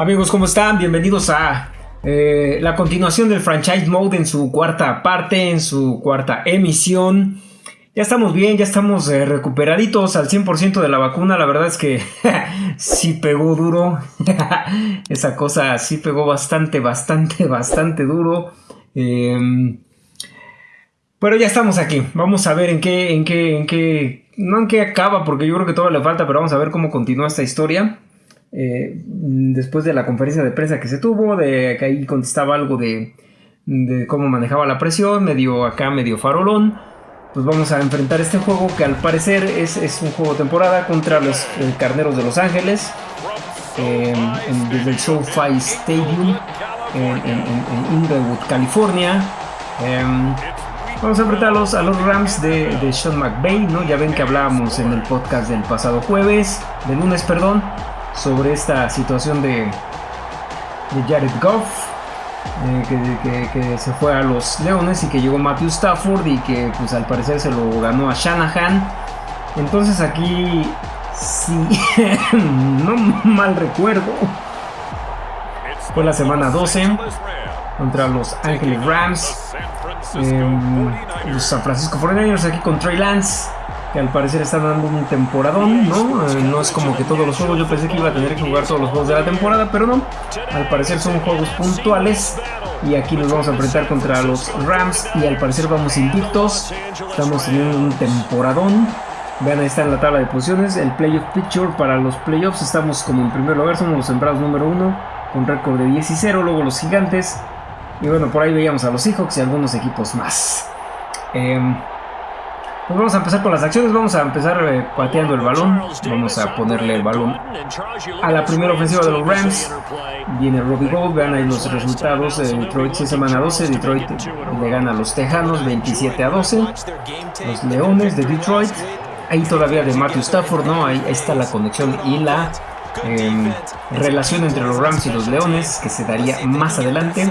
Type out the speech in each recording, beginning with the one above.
Amigos, ¿cómo están? Bienvenidos a eh, la continuación del franchise mode en su cuarta parte, en su cuarta emisión. Ya estamos bien, ya estamos eh, recuperaditos al 100% de la vacuna. La verdad es que sí pegó duro. Esa cosa sí pegó bastante, bastante, bastante duro. Em, pero ya estamos aquí. Vamos a ver en qué, en qué, en qué, no en qué acaba, porque yo creo que todavía le falta, pero vamos a ver cómo continúa esta historia. Eh, después de la conferencia de prensa que se tuvo, de que ahí contestaba algo de, cómo manejaba la presión, medio acá, medio farolón. Pues vamos a enfrentar este juego que al parecer es, un juego temporada contra los eh, Carneros de Los Ángeles. en, desde el SoFi Stadium en, Inglewood, California. Em, vamos a enfrentar a los, Rams de, Sean McVay, ¿no? Ya ven que hablábamos en el podcast del pasado jueves, de lunes, perdón, sobre esta situación de, de Jared Goff, eh, que, se fue a los Leones y que llegó Matthew Stafford y que pues al parecer se lo ganó a Shanahan. Entonces aquí, si no mal recuerdo, fue la semana 12 contra los Angeles Rams. Em, los San Francisco 49ers aquí con Trey Lance que al parecer están dando un temporadón, ¿no? Eh, no es como que todos los juegos, yo pensé que iba a tener que jugar todos los juegos de la temporada, pero no. Al parecer son juegos puntuales y aquí nos vamos a enfrentar contra los Rams y al parecer vamos invictos. Estamos teniendo un temporadón. Vean, ahí está en la tabla de posiciones, el playoff picture para los playoffs. Estamos como en primer lugar, somos los sembrados número uno, con récord de 10 y 0, luego los gigantes. Y bueno, por ahí veíamos a los Seahawks y algunos equipos más. Eh, pues vamos a empezar con las acciones, vamos a empezar eh, pateando el balón, vamos a ponerle el balón a la primera ofensiva de los Rams. Viene Robbie Gold, vean ahí los resultados, de Detroit 6 semana 12, Detroit le gana a los Tejanos 27 a 12, los Leones de Detroit, ahí todavía de Matthew Stafford, ¿no? Ahí, está la conexión y la em, relación entre los Rams y los Leones que se daría más adelante.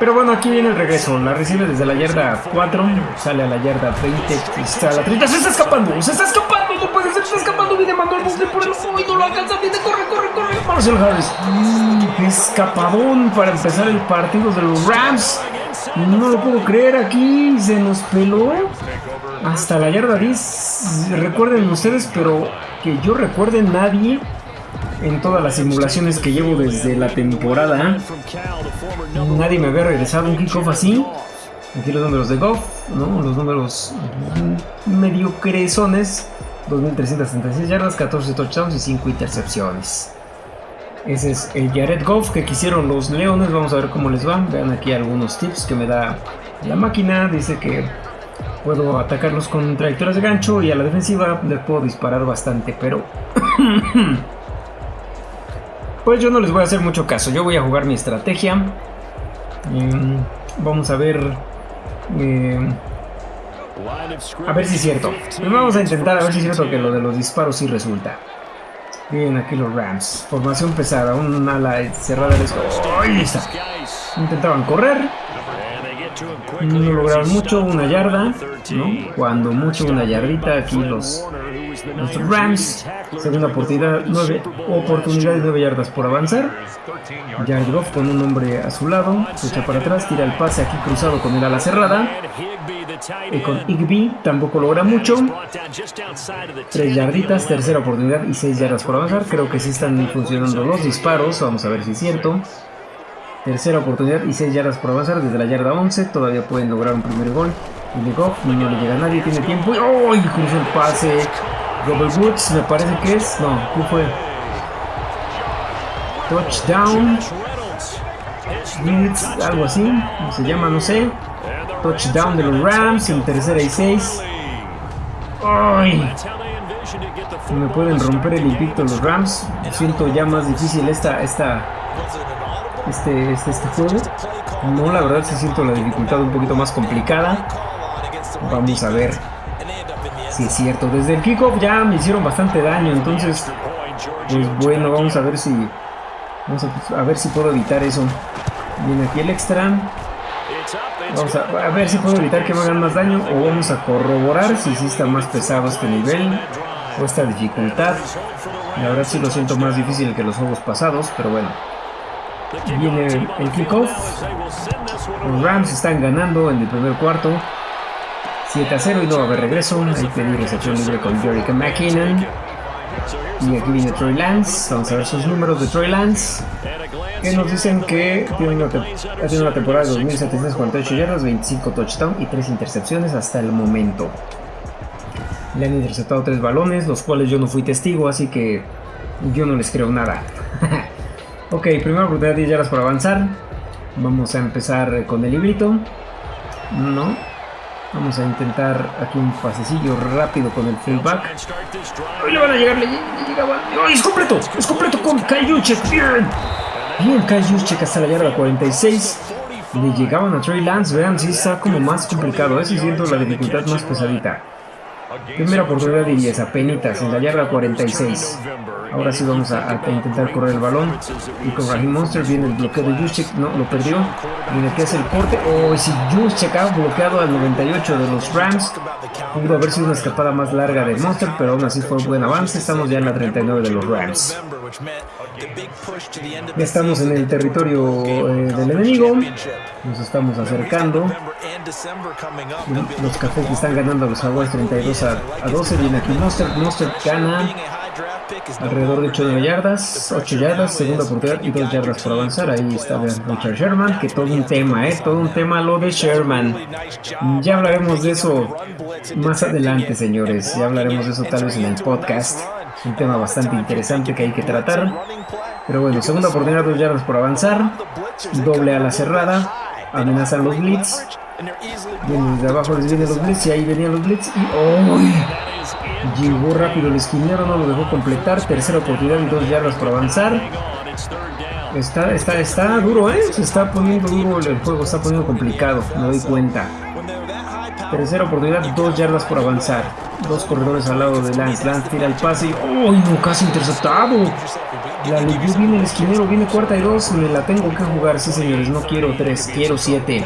Pero bueno, aquí viene el regreso. La recibe desde la yarda 4, sale a la yarda 20, está a la 30. ¡Se está escapando! ¡Se está escapando! ¡No puede ser! ¡Se está escapando! Viene Manuel Bufle por el y no lo alcanza. Viene, corre, corre, corre. Marcel Harris. Mm, escapadón para empezar el partido de los Rams. No lo puedo creer aquí. Se nos peló hasta la yarda 10. Recuerden ustedes, pero que yo recuerde nadie en todas las simulaciones que llevo desde la temporada. Nadie me había regresado un kickoff así. Aquí los números de Goff, ¿no? Los números medio crezones. 2.336 yardas, 14 touchdowns y 5 intercepciones. Ese es el Jared Goff que quisieron los Leones. Vamos a ver cómo les van. Vean aquí algunos tips que me da la máquina. Dice que puedo atacarlos con trayectorias de gancho y a la defensiva les puedo disparar bastante, pero Pues yo no les voy a hacer mucho caso, yo voy a jugar mi estrategia. Em, vamos a ver... Em, a ver si es cierto. Vamos a intentar a ver si es cierto que lo de los disparos sí resulta. Bien, aquí los Rams. Formación pesada, un ala cerrada. ¡Ahí está! Intentaban correr. No lograron mucho, una yarda. ¿no? Cuando mucho, una yardita. Aquí los los Rams, segunda oportunidad, nueve oportunidades, 9 yardas por avanzar. Jared Goff con un hombre a su lado, se echa para atrás, tira el pase aquí cruzado con el ala cerrada. Y con Igby tampoco logra mucho. Tres yarditas, tercera oportunidad y 6 yardas por avanzar. Creo que sí están funcionando los disparos. Vamos a ver si es cierto. Tercera oportunidad y 6 yardas por avanzar desde la yarda 11. Todavía pueden lograr un primer gol. Y Goff no le llega nadie, tiene tiempo. ¡Oh! Cruzó el pase. Robert Woods, me parece que es. No, ¿qué fue? Touchdown. algo así. Se llama, no sé. Touchdown de los Rams en tercera y seis. ¡Ay! Me pueden romper el invicto los Rams. Siento ya más difícil esta, esta, este, este, este juego. No, la verdad sí siento la dificultad un poquito más complicada. Vamos a ver es cierto. Desde el kickoff ya me hicieron bastante daño, entonces, pues bueno, vamos a ver si, vamos a, ver si puedo evitar eso. Viene aquí el extra. Vamos a, ver si puedo evitar que me hagan más daño o vamos a corroborar si sí está más pesado este nivel o esta dificultad. La verdad sí lo siento más difícil que los juegos pasados, pero bueno. Viene el kickoff. Los Rams están ganando en el primer cuarto. 7 a 0 y no va a haber regreso. Ahí pedí recepción libre con Jericho McKinnon. Y aquí viene Troy Lance. Vamos a ver sus números de Troy Lance. Que nos dicen que tiene una, ha tenido una temporada de 2.748 yardas, 25 touchdowns y 3 intercepciones hasta el momento. Le han interceptado 3 balones, los cuales yo no fui testigo, así que yo no les creo nada. ok, primera oportunidad 10 yardas por avanzar. Vamos a empezar con el librito. No, Vamos a intentar aquí un pasecillo rápido con el fullback. Hoy le van a llegar, le, llegaba. es completo! ¡Es completo con Kai Juszczyk! ¡Bien! Bien, Kai Juszczyk hasta la yarda 46. Le llegaban a Trey Lance. Vean, si está como más complicado. Eso siento la dificultad más pesadita. Primera oportunidad de 10, apenitas, en la yarda 46. Ahora sí vamos a, intentar correr el balón. Y con Raheem Monster viene el bloqueo de Juszczyk. No, lo perdió. Viene que hace el corte. Oh, si Juszczyk ha bloqueado al 98 de los Rams. Pudo haber sido una escapada más larga de Monster, pero aún así fue un buen avance. Estamos ya en la 39 de los Rams. Ya estamos en el territorio eh, del enemigo. Nos estamos acercando. Los cafés están ganando a los Jaguars 32 a, 12. Viene aquí Monster. Monster gana alrededor de 8 yardas. 8 yardas, segunda oportunidad y 2 yardas por avanzar. Ahí está Richard Sherman. Que todo un tema, ¿eh? Todo un tema lo de Sherman. Ya hablaremos de eso más adelante, señores. Ya hablaremos de eso tal vez en el podcast. Un tema bastante interesante que hay que tratar. Pero bueno, segunda oportunidad, 2 yardas por avanzar. Doble a la cerrada. Amenazan los blitz. Vienen desde abajo les vienen los blitz y ahí venían los blitz y ¡oh! Llegó rápido el esquinero, no lo dejó completar. Tercera oportunidad dos yardas por avanzar. Está, está, está duro, ¿eh? Se está poniendo duro el juego, está poniendo complicado, me doy cuenta. Tercera oportunidad, dos yardas por avanzar. Dos corredores al lado de Lance. Lance tira el pase y ¡oh! No, casi interceptado. La leyó viene el esquinero, viene cuarta y dos. Me la tengo que jugar, sí señores. No quiero tres, quiero siete.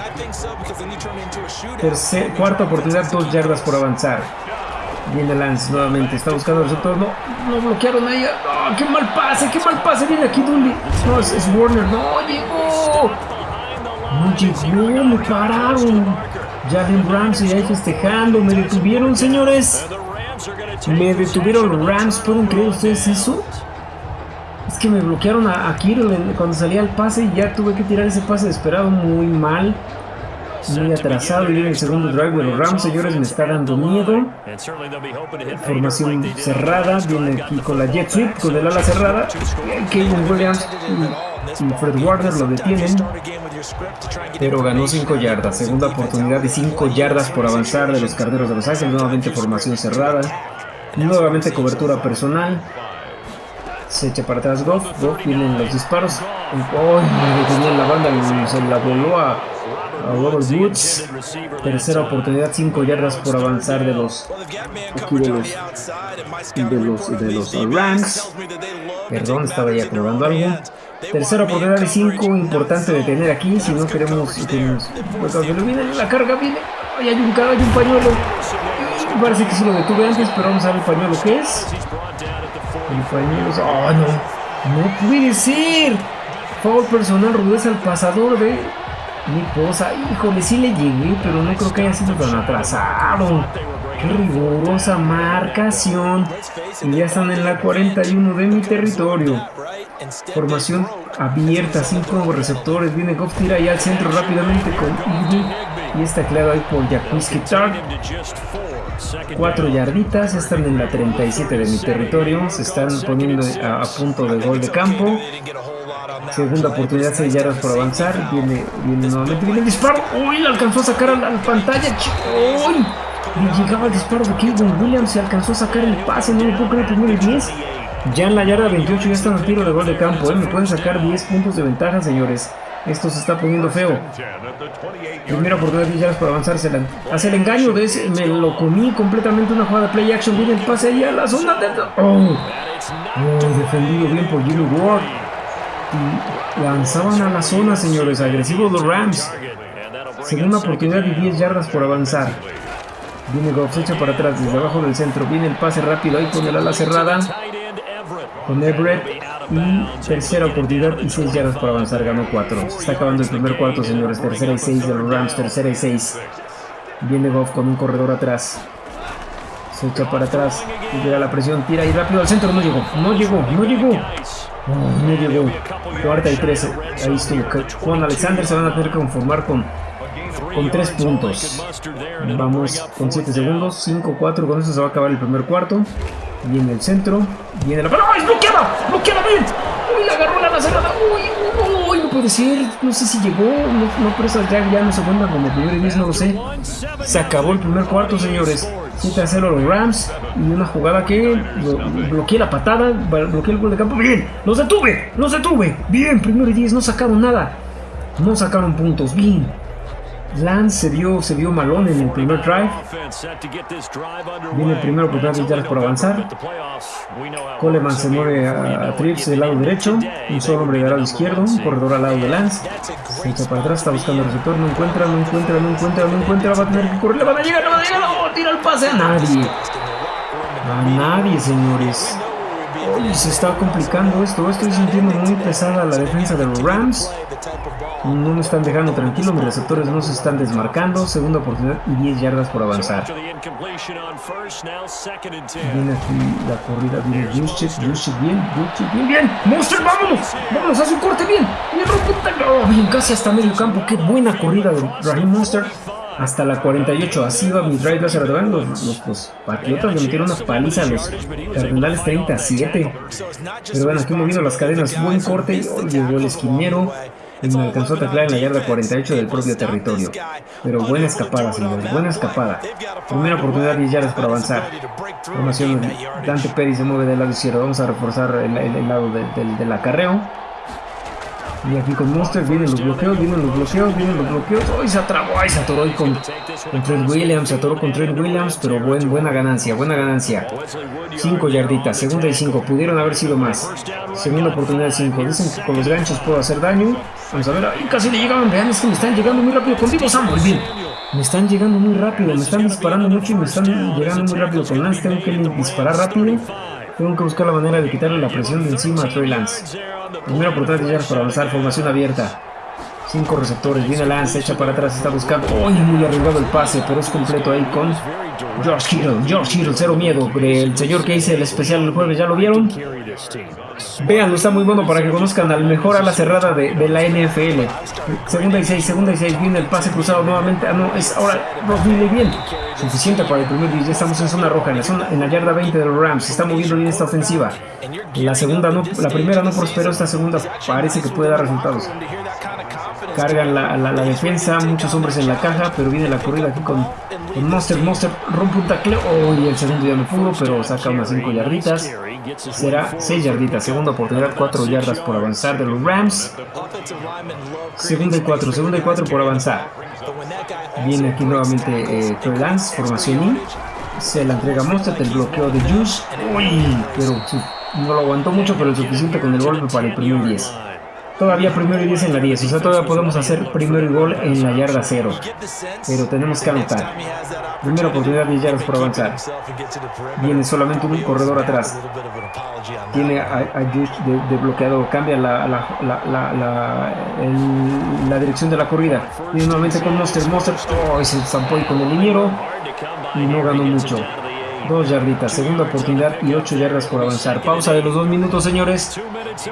cuarta oportunidad, dos yardas por avanzar. Viene Lance nuevamente, está buscando el receptor. No, no bloquearon a ella. No, qué mal pase, qué mal pase. Viene aquí Dully. No, es, Warner. No, llegó. No llegó, me pararon. Jalen Ramsey ahí festejando. Me detuvieron, señores. Me detuvieron Rams. ¿Pueden creer ustedes eso? Es que me bloquearon a, a cuando salía el pase y ya tuve que tirar ese pase desesperado muy mal. Muy atrasado y viene el segundo drive de los Rams, señores, me está dando miedo. Formación cerrada, viene aquí con la jet sweep, con el ala cerrada. Kevin Williams y, Fred Warner lo detienen. Pero ganó 5 yardas, segunda oportunidad de 5 yardas por avanzar de los carneros de los Ángeles, nuevamente formación cerrada. Nuevamente cobertura personal. Se echa para atrás Goff. Goff vienen los disparos. ¡Oh! tenía la banda se la voló a, a Robert Woods. Tercera oportunidad, 5 yardas por avanzar de los aquí de los de los, de los Rams. Perdón, estaba ya probando algo. Tercera oportunidad de 5, importante detener aquí si no queremos. queremos viene la carga, viene. Ay, hay un, hay un pañuelo. Parece que sí lo detuve antes, pero vamos a ver el pañuelo que es. Compañeros. ¡Oh, no! ¡No puede ser! Foul personal, rudeza al pasador de mi esposa. Híjole, sí le llegué, pero no creo que haya sido tan atrasado. ¡Qué rigurosa marcación! Y ya están en la 41 de mi territorio. Formación abierta, cinco receptores. Viene Goff, tira al centro rápidamente con Y está claro ahí por Jacuzzi Tark. Cuatro yarditas, están en la 37 de mi territorio, se están poniendo a, punto de gol de campo. Segunda oportunidad, 6 yardas por avanzar. Viene, viene nuevamente, viene el disparo. ¡Uy! Alcanzó a sacar a la, pantalla. ¡Uy! llegaba el disparo de Kevin Williams. Se alcanzó a sacar el pase. No me puedo creer, primero y 10. Ya en la yarda 28 ya están al tiro de gol de campo. ¿eh? Me pueden sacar 10 puntos de ventaja, señores. Esto se está poniendo feo. Primera oportunidad de yardas para avanzar. hace el engaño de ese. Me lo comí completamente una jugada de play action. Viene el pase ahí a la zona de. Oh, oh defendido bien por Jimmy Ward. Lanzaban a la zona, señores. Agresivos los Rams. Segunda oportunidad de 10 yardas por avanzar. Viene Goff, echa para atrás desde abajo del centro. Viene el pase rápido ahí con el ala cerrada. con Everett. Y tercera oportunidad y 6 yardas para avanzar. Ganó 4. Se está acabando el primer cuarto, señores. Tercera y 6 de los Rams. Tercera y 6. Viene Goff con un corredor atrás. Se echa para atrás. Llega la presión. Tira y rápido al centro. No llegó. No llegó. No llegó. No llegó. Cuarta y 13. Ahí estuvo. Juan Alexander se van a tener que conformar con con 3 puntos. Vamos con 7 segundos, 5, 4, con eso se va a acabar el primer cuarto. Viene el centro, viene la... ¡No! ¡Es bloqueada! ¡Bloqueada bien! ¡Uy, la agarró la cerrada! ¡Uy, uy, no puede ser! No sé si llegó, no, no pero esa ya, ya no se cuenta como primer 10, no lo sé. Se acabó el primer cuarto, señores. 7 a 0 los Rams y una jugada que bloqueé la patada, bloqueé el gol de campo. ¡Bien! ¡Los detuve! ¡Los detuve! ¡Bien! Primero y 10, no sacaron nada. No sacaron puntos. ¡Bien! Lance se vio, vio malón en el primer drive. Viene el primero por de yardas por avanzar. Coleman se mueve a, Trips del lado derecho. Un solo hombre del lado izquierdo. Un corredor al lado de Lance. Se echa para atrás, está buscando el receptor. No encuentra, no encuentra, no encuentra, no encuentra. Va a tener que correr. Le van a llegar, le van a llegar. ¡Oh, tira el pase a nadie. A nadie, señores. Uy, se está complicando esto. Estoy sintiendo muy pesada la defensa de los Rams. No me están dejando tranquilo. Mis receptores no se están desmarcando. Segunda oportunidad y 10 yardas por avanzar. Viene aquí la corrida. Viene Juszczyk. Juszczyk bien. Juszczyk bien. Bien. Monster, vámonos. Vámonos. Hace un corte bien. Bien, oh, bien. Casi hasta medio campo. Qué buena corrida de Raheem Monster hasta la 48. Así va mi drive. Los, los, los, Patriotas le metieron una paliza a los Cardenales 37. Pero bueno, aquí moviendo las cadenas. Buen corte. llegó el esquinero. Y me alcanzó a taclar en la yarda 48 del propio territorio. Pero buena escapada, señores. Buena escapada. Primera oportunidad 10 yardas para avanzar. Formación. Dante Pérez se mueve del lado izquierdo. Vamos a reforzar el, lado del acarreo. Y aquí con Monster vienen los bloqueos, vienen los bloqueos, vienen los bloqueos. ¡Ay, se atrapó! ¡Ay, se atoró con, con Trent Williams! Se atoró con Trent Williams, pero buen, buena ganancia, buena ganancia. 5 yarditas, segunda y 5. Pudieron haber sido más. Segunda oportunidad 5. Dicen que con los ganchos puedo hacer daño. Vamos a ver, ¡ay, casi le llegaban! Vean, es que me están llegando muy rápido. Contigo, Samuel, bien. Me están llegando muy rápido, me están disparando mucho y me están llegando muy rápido. Con Lance tengo que disparar rápido. Tengo que buscar la manera de quitarle la presión de encima a Troy Lance. Primera oportunidad de yardas para avanzar, formación abierta. Cinco receptores, viene Lance, echa para atrás, está buscando. ¡Uy! muy arriesgado el pase, pero es completo ahí con George Kittle. George Kittle, cero miedo. El señor que hice el especial el jueves, ¿ya lo vieron? Veanlo, está muy bueno para que conozcan al mejor ala cerrada de, la NFL. Segunda y seis, segunda y seis, viene el pase cruzado nuevamente. Ah, no, es ahora viene bien. Suficiente para el primer Ya estamos en zona roja, en la, zona, en la yarda 20 de los Rams. Se está moviendo bien esta ofensiva. La segunda la primera no prosperó, esta segunda parece que puede dar resultados. Cargan la, defensa, muchos hombres en la caja, pero viene la corrida aquí con, con Monster. Monster rompe un tacleo. Oh, y el segundo ya no pudo, pero saca unas 5 yarditas. Será 6 yarditas. Segunda oportunidad, 4 yardas por avanzar de los Rams. Segunda y 4, segunda y 4 por avanzar. Viene aquí nuevamente eh, Troy Lance, formación I. Se la entrega Monster, el bloqueo de Juice. Uy, pero no lo aguantó mucho, pero es suficiente con el golpe para el primer 10. Todavía primero y 10 en la 10, o sea, todavía podemos hacer primero y gol en la yarda 0. Pero tenemos que anotar. Primera oportunidad, 10 yardas por avanzar. Viene solamente un corredor atrás. Tiene a, a de, bloqueado, cambia la, la, la, la, dirección de la corrida. Viene nuevamente con Monster. Monster, oh, se zampó con el liniero y no ganó mucho. Dos yarditas, segunda oportunidad y ocho yardas por avanzar. Pausa de los dos minutos, señores.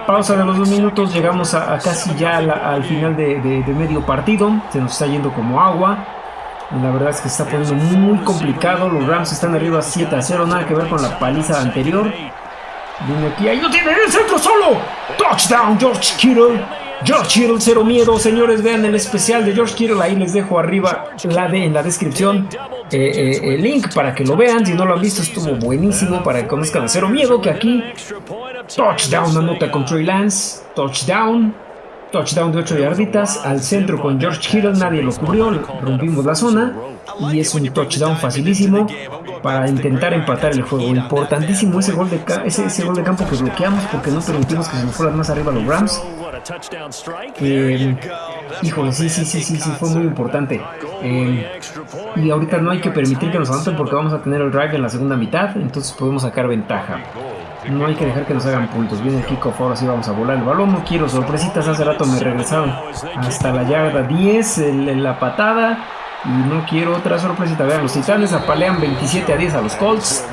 Pausa de los dos minutos. Llegamos a, casi ya al final de, medio partido. Se nos está yendo como agua. La verdad es que está poniendo muy complicado. Los Rams están arriba 7 a 0. Nada que ver con la paliza anterior. Viene aquí. Ahí no tiene el centro solo. Touchdown, George Kittle. George Kittle, cero miedo, señores, vean el especial de George Kittle, ahí les dejo arriba la de, en la descripción eh, eh, el link para que lo vean, si no lo han visto estuvo buenísimo para que conozcan cero miedo, que aquí touchdown, anota con Trey Lance, touchdown, touchdown de 8 yarditas, al centro con George Kittle, nadie lo cubrió, rompimos la zona. Y es un touchdown facilísimo para intentar empatar el juego, importantísimo ese gol de, ese, ese gol de campo que bloqueamos porque no permitimos que se nos fueran más arriba los Rams. Eh, híjole, sí, sí, sí, sí, sí, fue muy importante. Eh, y ahorita no hay que permitir que nos anoten porque vamos a tener el drive en la segunda mitad, entonces podemos sacar ventaja. No hay que dejar que nos hagan puntos. Viene el kickoff, ahora sí vamos a volar el balón. No quiero sorpresitas, hace rato me regresaron hasta la yarda 10, en la patada. Y no quiero otra sorpresita. Vean, los titanes apalean 27 a 10 a los Colts.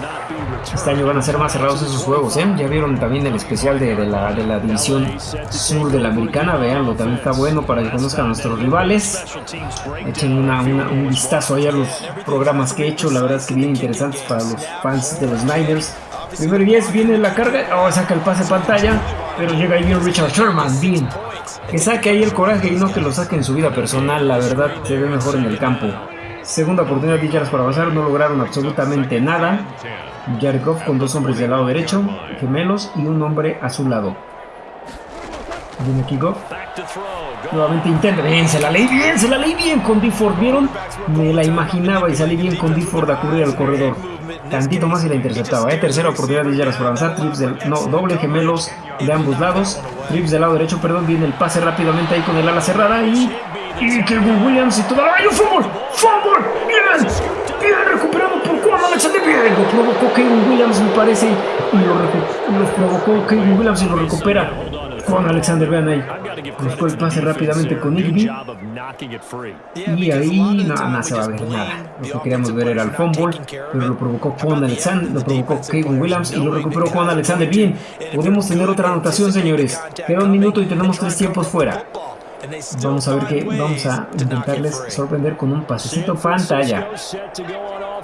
Este año van a ser más cerrados esos juegos, ¿eh? Ya vieron también el especial de, la, de la división sur de la americana. Veanlo, también está bueno para que conozcan a nuestros rivales. Echen un vistazo ahí a los programas que he hecho. La verdad es que bien interesantes para los fans de los Niners. Primero 10 viene la carga. Oh, saca el pase pantalla. Pero llega ahí bien Richard Sherman. Bien. Que saque ahí el coraje y no que lo saque en su vida personal. La verdad se ve mejor en el campo. Segunda oportunidad de para avanzar. No lograron absolutamente nada. Jared con dos hombres del lado derecho, gemelos y un hombre a su lado. Viene aquí Goff. Nuevamente intenta. Bien, se la leí bien, se la leí bien con D-Ford. ¿Vieron? Me la imaginaba y salí bien con D-Ford a cubrir el corredor. Tantito más y la interceptaba. ¿eh? Tercera oportunidad de yardas por avanzar. Trips del. No, doble gemelos de ambos lados. Trips del lado derecho, perdón. Viene el pase rápidamente ahí con el ala cerrada y. Y que Williams y todo. ¡Ay, un fútbol! ¡Fútbol! ¡Bien! Bien recuperado por Juan Alexander. Bien, lo provocó Kevin Williams, me parece. Y lo, provocó Kevin Williams y lo recupera. Juan Alexander, vean ahí. Buscó el pase rápidamente con Irby. Y ahí no, se va a ver nada. Lo que queríamos ver era el fumble, pero lo provocó Juan Alexander, lo provocó Kevin Williams y lo recuperó Juan Alexander. Bien, podemos tener otra anotación, señores. Queda un minuto y tenemos tres tiempos fuera. Vamos a ver que vamos a intentarles sorprender con un pasecito pantalla.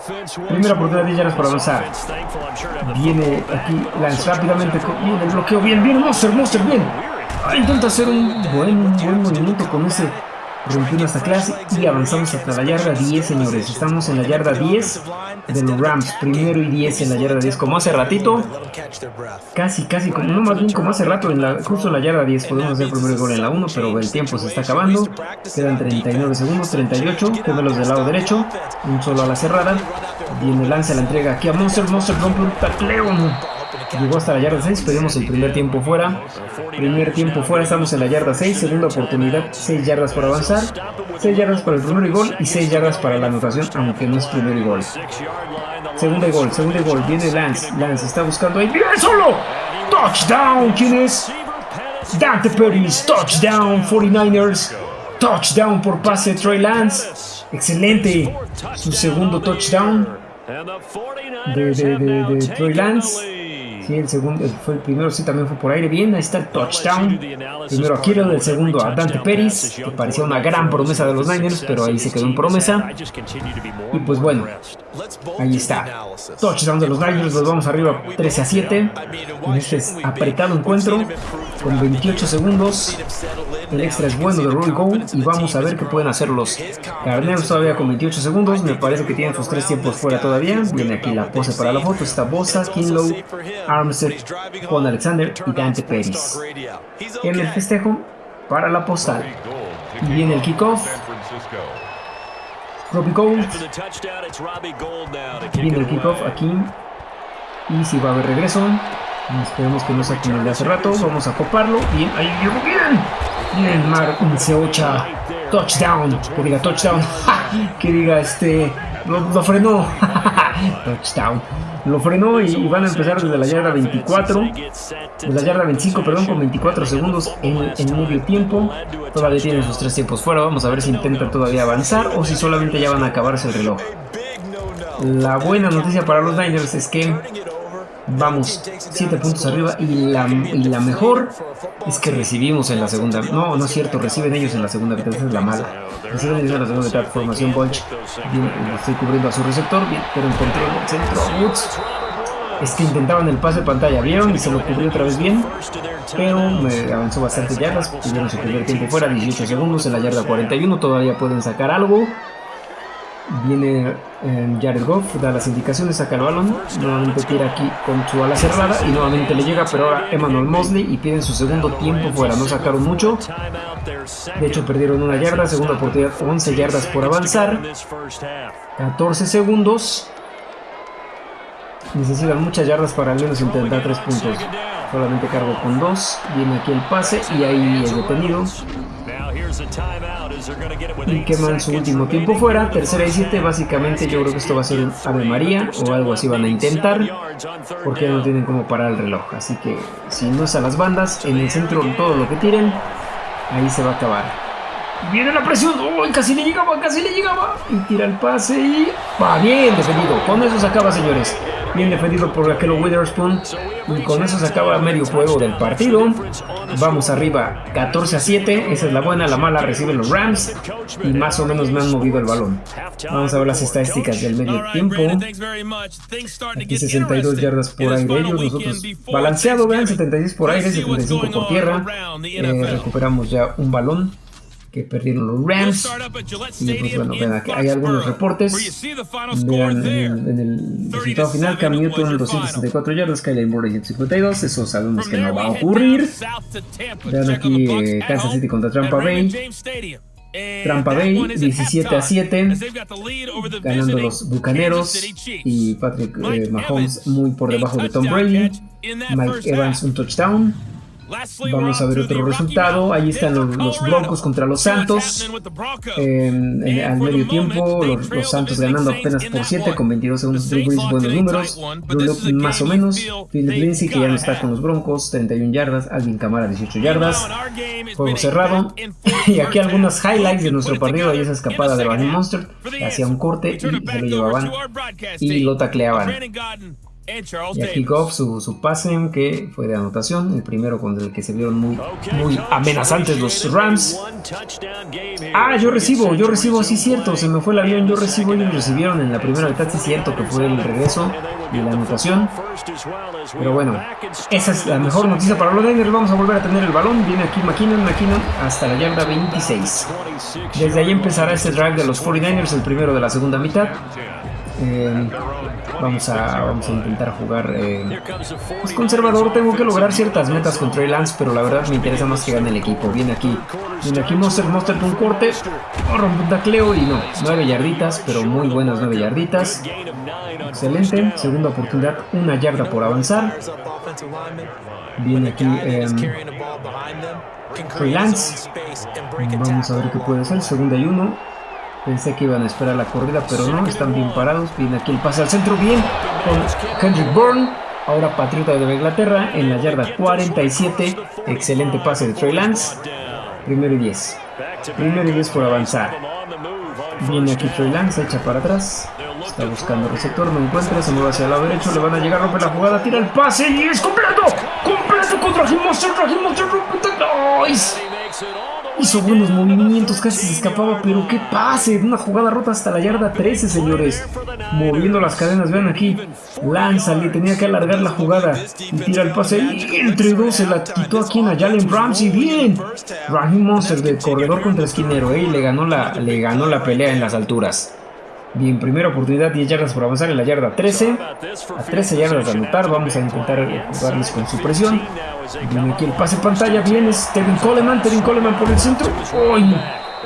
Primera oportunidad de yardas para avanzar. Viene aquí Lance rápidamente. Viene el bloqueo. Bien, bien, Monster, Monster, bien. Intenta hacer un buen, buen movimiento con ese rompiendo esta clase y avanzamos hasta la yarda 10, señores. Estamos en la yarda 10 de los Rams. Primero y 10 en la yarda 10, como hace ratito. Casi, casi, como, no más bien como hace rato, en la, justo en la yarda 10 podemos hacer el primer gol en la 1, pero el tiempo se está acabando. Quedan 39 segundos, 38, los del lado derecho, un solo a la cerrada. Viene lanza la entrega aquí a Monster, Monster rompe un tacleo. Llegó hasta la yarda 6, pedimos el primer tiempo fuera. Primer tiempo fuera, estamos en la yarda 6, segunda oportunidad, 6 yardas por avanzar, 6 yardas para el primer gol y 6 yardas para la anotación, aunque no es primer gol. Segunda gol, segundo gol, viene Lance, Lance está buscando ahí, ¡bien solo! ¡Touchdown! ¿Quién es? Dante Perez, touchdown 49ers, touchdown por pase Trey Lance, excelente, su segundo touchdown de, de, de, Lance. Sí, el segundo fue el primero, sí, también fue por aire. Bien, ahí está el touchdown. Primero a Kittle, el segundo a Dante Pérez, que parecía una gran promesa de los Niners, pero ahí se quedó en promesa. Y pues bueno, ahí está. Touchdown de los Niners, los vamos arriba 13 a 7. En este apretado encuentro, con 28 segundos. El extra es bueno de Roy Go y vamos a ver qué pueden hacer los Carneros todavía con 28 segundos. Me parece que tienen sus tres tiempos fuera todavía. Viene aquí la pose para la foto. Está Bosa, Kinlow, Armstead, Juan Alexander y Dante Pérez. En el festejo para la postal. Viene el kickoff. Robbie Gold. Viene el kickoff aquí. Y si va a haber regreso. Esperemos que no saquen el de hace rato. Vamos a coparlo. Bien, ahí llegó bien. Bien, Mar Seocha. Touchdown. Que diga touchdown. que diga este. Lo, frenó. touchdown. Lo frenó y, van a empezar desde la yarda 24. De la yarda 25, perdón, con 24 segundos en, en medio tiempo. Todavía tienen sus tres tiempos fuera. Vamos a ver si intentan todavía avanzar o si solamente ya van a acabarse el reloj. La buena noticia para los Niners es que vamos 7 puntos arriba y la, y la, mejor es que recibimos en la segunda. No, no es cierto, reciben ellos en la segunda mitad, esa es la mala. Reciben ellos en la segunda mitad, formación Bunch. estoy cubriendo a su receptor, pero encontró el centro Woods. Es que intentaban el pase de pantalla, vieron y se lo cubrió otra vez bien, pero me avanzó bastante yardas. Tuvieron su primer tiempo fuera, 18 segundos en la yarda 41. Todavía pueden sacar algo. Viene eh, Jared Goff, da las indicaciones, saca el balón, nuevamente tira aquí con su ala cerrada y nuevamente le llega, pero ahora Emmanuel Mosley y piden su segundo tiempo fuera, no sacaron mucho, de hecho perdieron una yarda, segunda oportunidad, 11 yardas por avanzar, 14 segundos, necesitan muchas yardas para al menos intentar 3 puntos, solamente cargo con 2, viene aquí el pase y ahí es detenido. Y queman su último tiempo fuera. Tercera y siete, básicamente yo creo que esto va a ser un Ave María o algo así van a intentar, porque no tienen como parar el reloj. Así que si no es a las bandas, en el centro todo lo que tiren, ahí se va a acabar. Viene la presión. ¡Oh! Casi le llegaba, casi le llegaba. Y tira el pase y. Va bien defendido. Con eso se acaba, señores. Bien defendido por aquel Witherspoon. Y con eso se acaba medio juego del partido. Vamos arriba 14 a 7. Esa es la buena. La mala reciben los Rams. Y más o menos me han movido el balón. Vamos a ver las estadísticas del medio tiempo. Aquí 62 yardas por aire. Ellos, nosotros balanceado, vean. 76 por aire, 75 por tierra. Eh, recuperamos ya un balón que perdieron los Rams. Y pues bueno, vean, aquí hay algunos reportes. Vean en el, resultado final, Cam Newton 264 yardas, Kyle Moore 152. Eso sabemos que no va a ocurrir. Vean aquí eh, Kansas City contra Tampa Bay. Trampa Bay 17 a 7, ganando los Bucaneros y Patrick eh, Mahomes muy por debajo de Tom Brady. Mike Evans un touchdown. Vamos a ver otro resultado. Ahí están los, Broncos contra los Santos. al medio tiempo, los, Santos ganando apenas por 7 con 22 segundos. Drew Brees, buenos números. Drew más o menos. Philip Lindsay, que ya no está con los Broncos, 31 yardas. Alvin Camara, 18 yardas. Juego cerrado. y aquí algunas highlights de nuestro partido. Ahí esa escapada de Raheem Monster. Hacía un corte y se lo llevaban y lo tacleaban. Y aquí Goff, su, su pase que fue de anotación, el primero con el que se vieron muy, muy amenazantes los Rams. Ah, yo recibo, yo recibo, sí cierto, se me fue el avión, yo recibo, ellos recibieron en la primera mitad, sí cierto que fue el regreso y la anotación. Pero bueno, esa es la mejor noticia para los Niners, vamos a volver a tener el balón, viene aquí McKinnon, McKinnon hasta la yarda 26. Desde ahí empezará este drive de los 49ers, el primero de la segunda mitad. Eh, vamos, a, vamos a intentar jugar eh, pues, conservador. Tengo que lograr ciertas metas con Trey Lance, pero la verdad me interesa más que gane el equipo. Viene aquí, viene aquí Monster, Monster con corte, rompe un tacleo y no, 9 yarditas, pero muy buenas 9 yarditas. Excelente, segunda oportunidad, una yarda por avanzar. Viene aquí eh, Trey Lance. Vamos a ver qué puede hacer, segunda y uno. Pensé que iban a esperar la corrida, pero no, están bien parados. Viene aquí el pase al centro, bien, con Kendrick Bourne. Ahora Patriota de Inglaterra en la yarda 47. Excelente pase de Trey Lance. Primero y 10. Primero y 10 por avanzar. Viene aquí Trey Lance, echa para atrás. Está buscando receptor, no encuentra, se mueve hacia el lado derecho, le van a llegar, rompe la jugada, tira el pase y es completo. Completo contra Jim Monster, Jim Monster, Hizo buenos movimientos, casi se escapaba, pero qué pase, una jugada rota hasta la yarda 13, señores. Moviendo las cadenas, vean aquí. Lánzale, tenía que alargar la jugada. Y tira el pase y entre dos se la quitó aquí en a Jalen Ramsey. Bien. Raheem Monster de corredor contra esquinero, eh, y le ganó, la, le ganó la pelea en las alturas. Bien, primera oportunidad, 10 yardas por avanzar en la yarda 13. A 13 yardas de anotar, vamos a intentar jugarles con su presión. Viene aquí el pase pantalla, viene Tevin Coleman, Tevin Coleman por el centro. ¡Uy!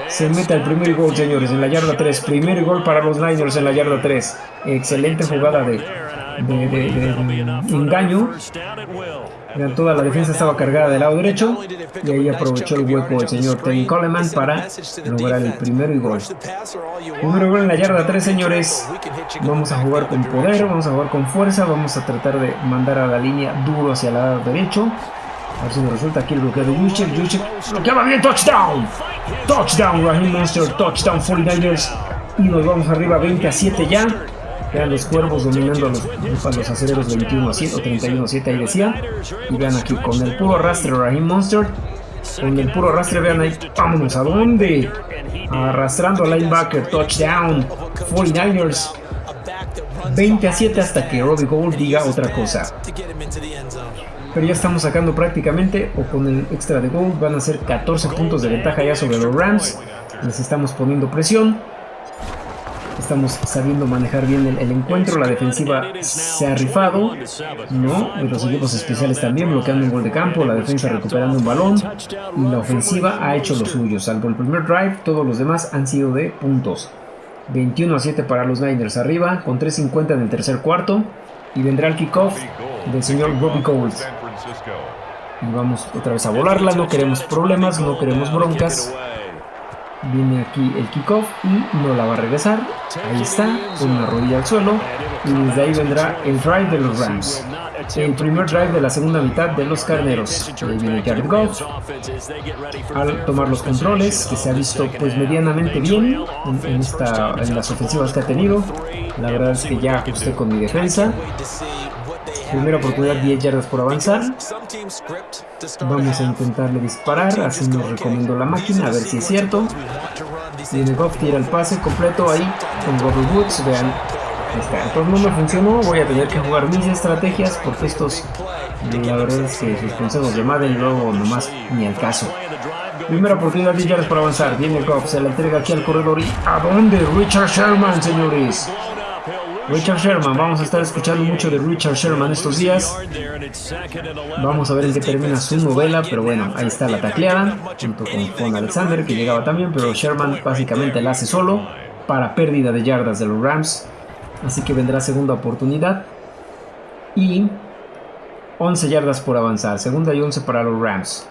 Se mete el primer gol, señores, en la yarda 3. Primer gol para los Niners en la yarda 3. Excelente jugada de, de engaño. Toda la defensa estaba cargada del lado derecho y ahí aprovechó el hueco el señor Teddy Coleman para lograr el primero y gol. Número gol en la yarda 3, señores. Vamos a jugar con poder, vamos a jugar con fuerza, vamos a tratar de mandar a la línea duro hacia el lado derecho. A ver si nos resulta aquí el bloqueo de Juszczyk. Juszczyk bloqueaba bien, touchdown. Touchdown, Raheem Monster, touchdown 49ers. Y nos vamos arriba 20 a 7 ya. Vean los cuervos dominando a los, los aceleros 21 a 7 o 31 a 7, ahí decía. Y vean aquí con el puro arrastre Raheem Monster. Con el puro arrastre, vean ahí, vámonos a dónde. Arrastrando al linebacker, touchdown, 49ers. 20 a 7 hasta que Robbie Gold diga otra cosa. Pero ya estamos sacando prácticamente, o con el extra de Gold, van a ser 14 puntos de ventaja ya sobre los Rams. Les estamos poniendo presión estamos sabiendo manejar bien el, encuentro, la defensiva se ha rifado, ¿no? los equipos especiales también bloqueando un gol de campo, la defensa recuperando un balón y la ofensiva ha hecho lo suyo, salvo el primer drive, todos los demás han sido de puntos. 21 a 7 para los Niners arriba, con 3.50 en el tercer cuarto y vendrá el kickoff del señor Robbie Coles. Y vamos otra vez a volarla, no queremos problemas, no queremos broncas. Viene aquí el kickoff y no la va a regresar. Ahí está, con una rodilla al suelo. Y desde ahí vendrá el drive de los Rams. El primer drive de la segunda mitad de los carneros. Ahí viene Jared Goff. Al tomar los controles, que se ha visto pues medianamente bien en, esta, en las ofensivas que ha tenido. La verdad es que ya ajusté con mi defensa. Primera oportunidad, 10 yardas por avanzar. Vamos a intentarle disparar, así nos recomiendo la máquina, a ver si es cierto. Viene Goff, tira el pase completo ahí con Robert Woods, vean. Está. Entonces no me funcionó, voy a tener que jugar mis estrategias porque estos, la verdad es que sus consejos de Madden luego nomás ni al caso. Primera oportunidad, 10 yardas por avanzar. Viene Goff, se la entrega aquí al corredor y ¿a dónde? Richard Sherman, señores. Richard Sherman, vamos a estar escuchando mucho de Richard Sherman estos días. Vamos a ver en qué termina su novela, pero bueno, ahí está la tacleada, junto con Alexander, que llegaba también, pero Sherman básicamente la hace solo para pérdida de yardas de los Rams. Así que vendrá segunda oportunidad. Y 11 yardas por avanzar, segunda y 11 para los Rams.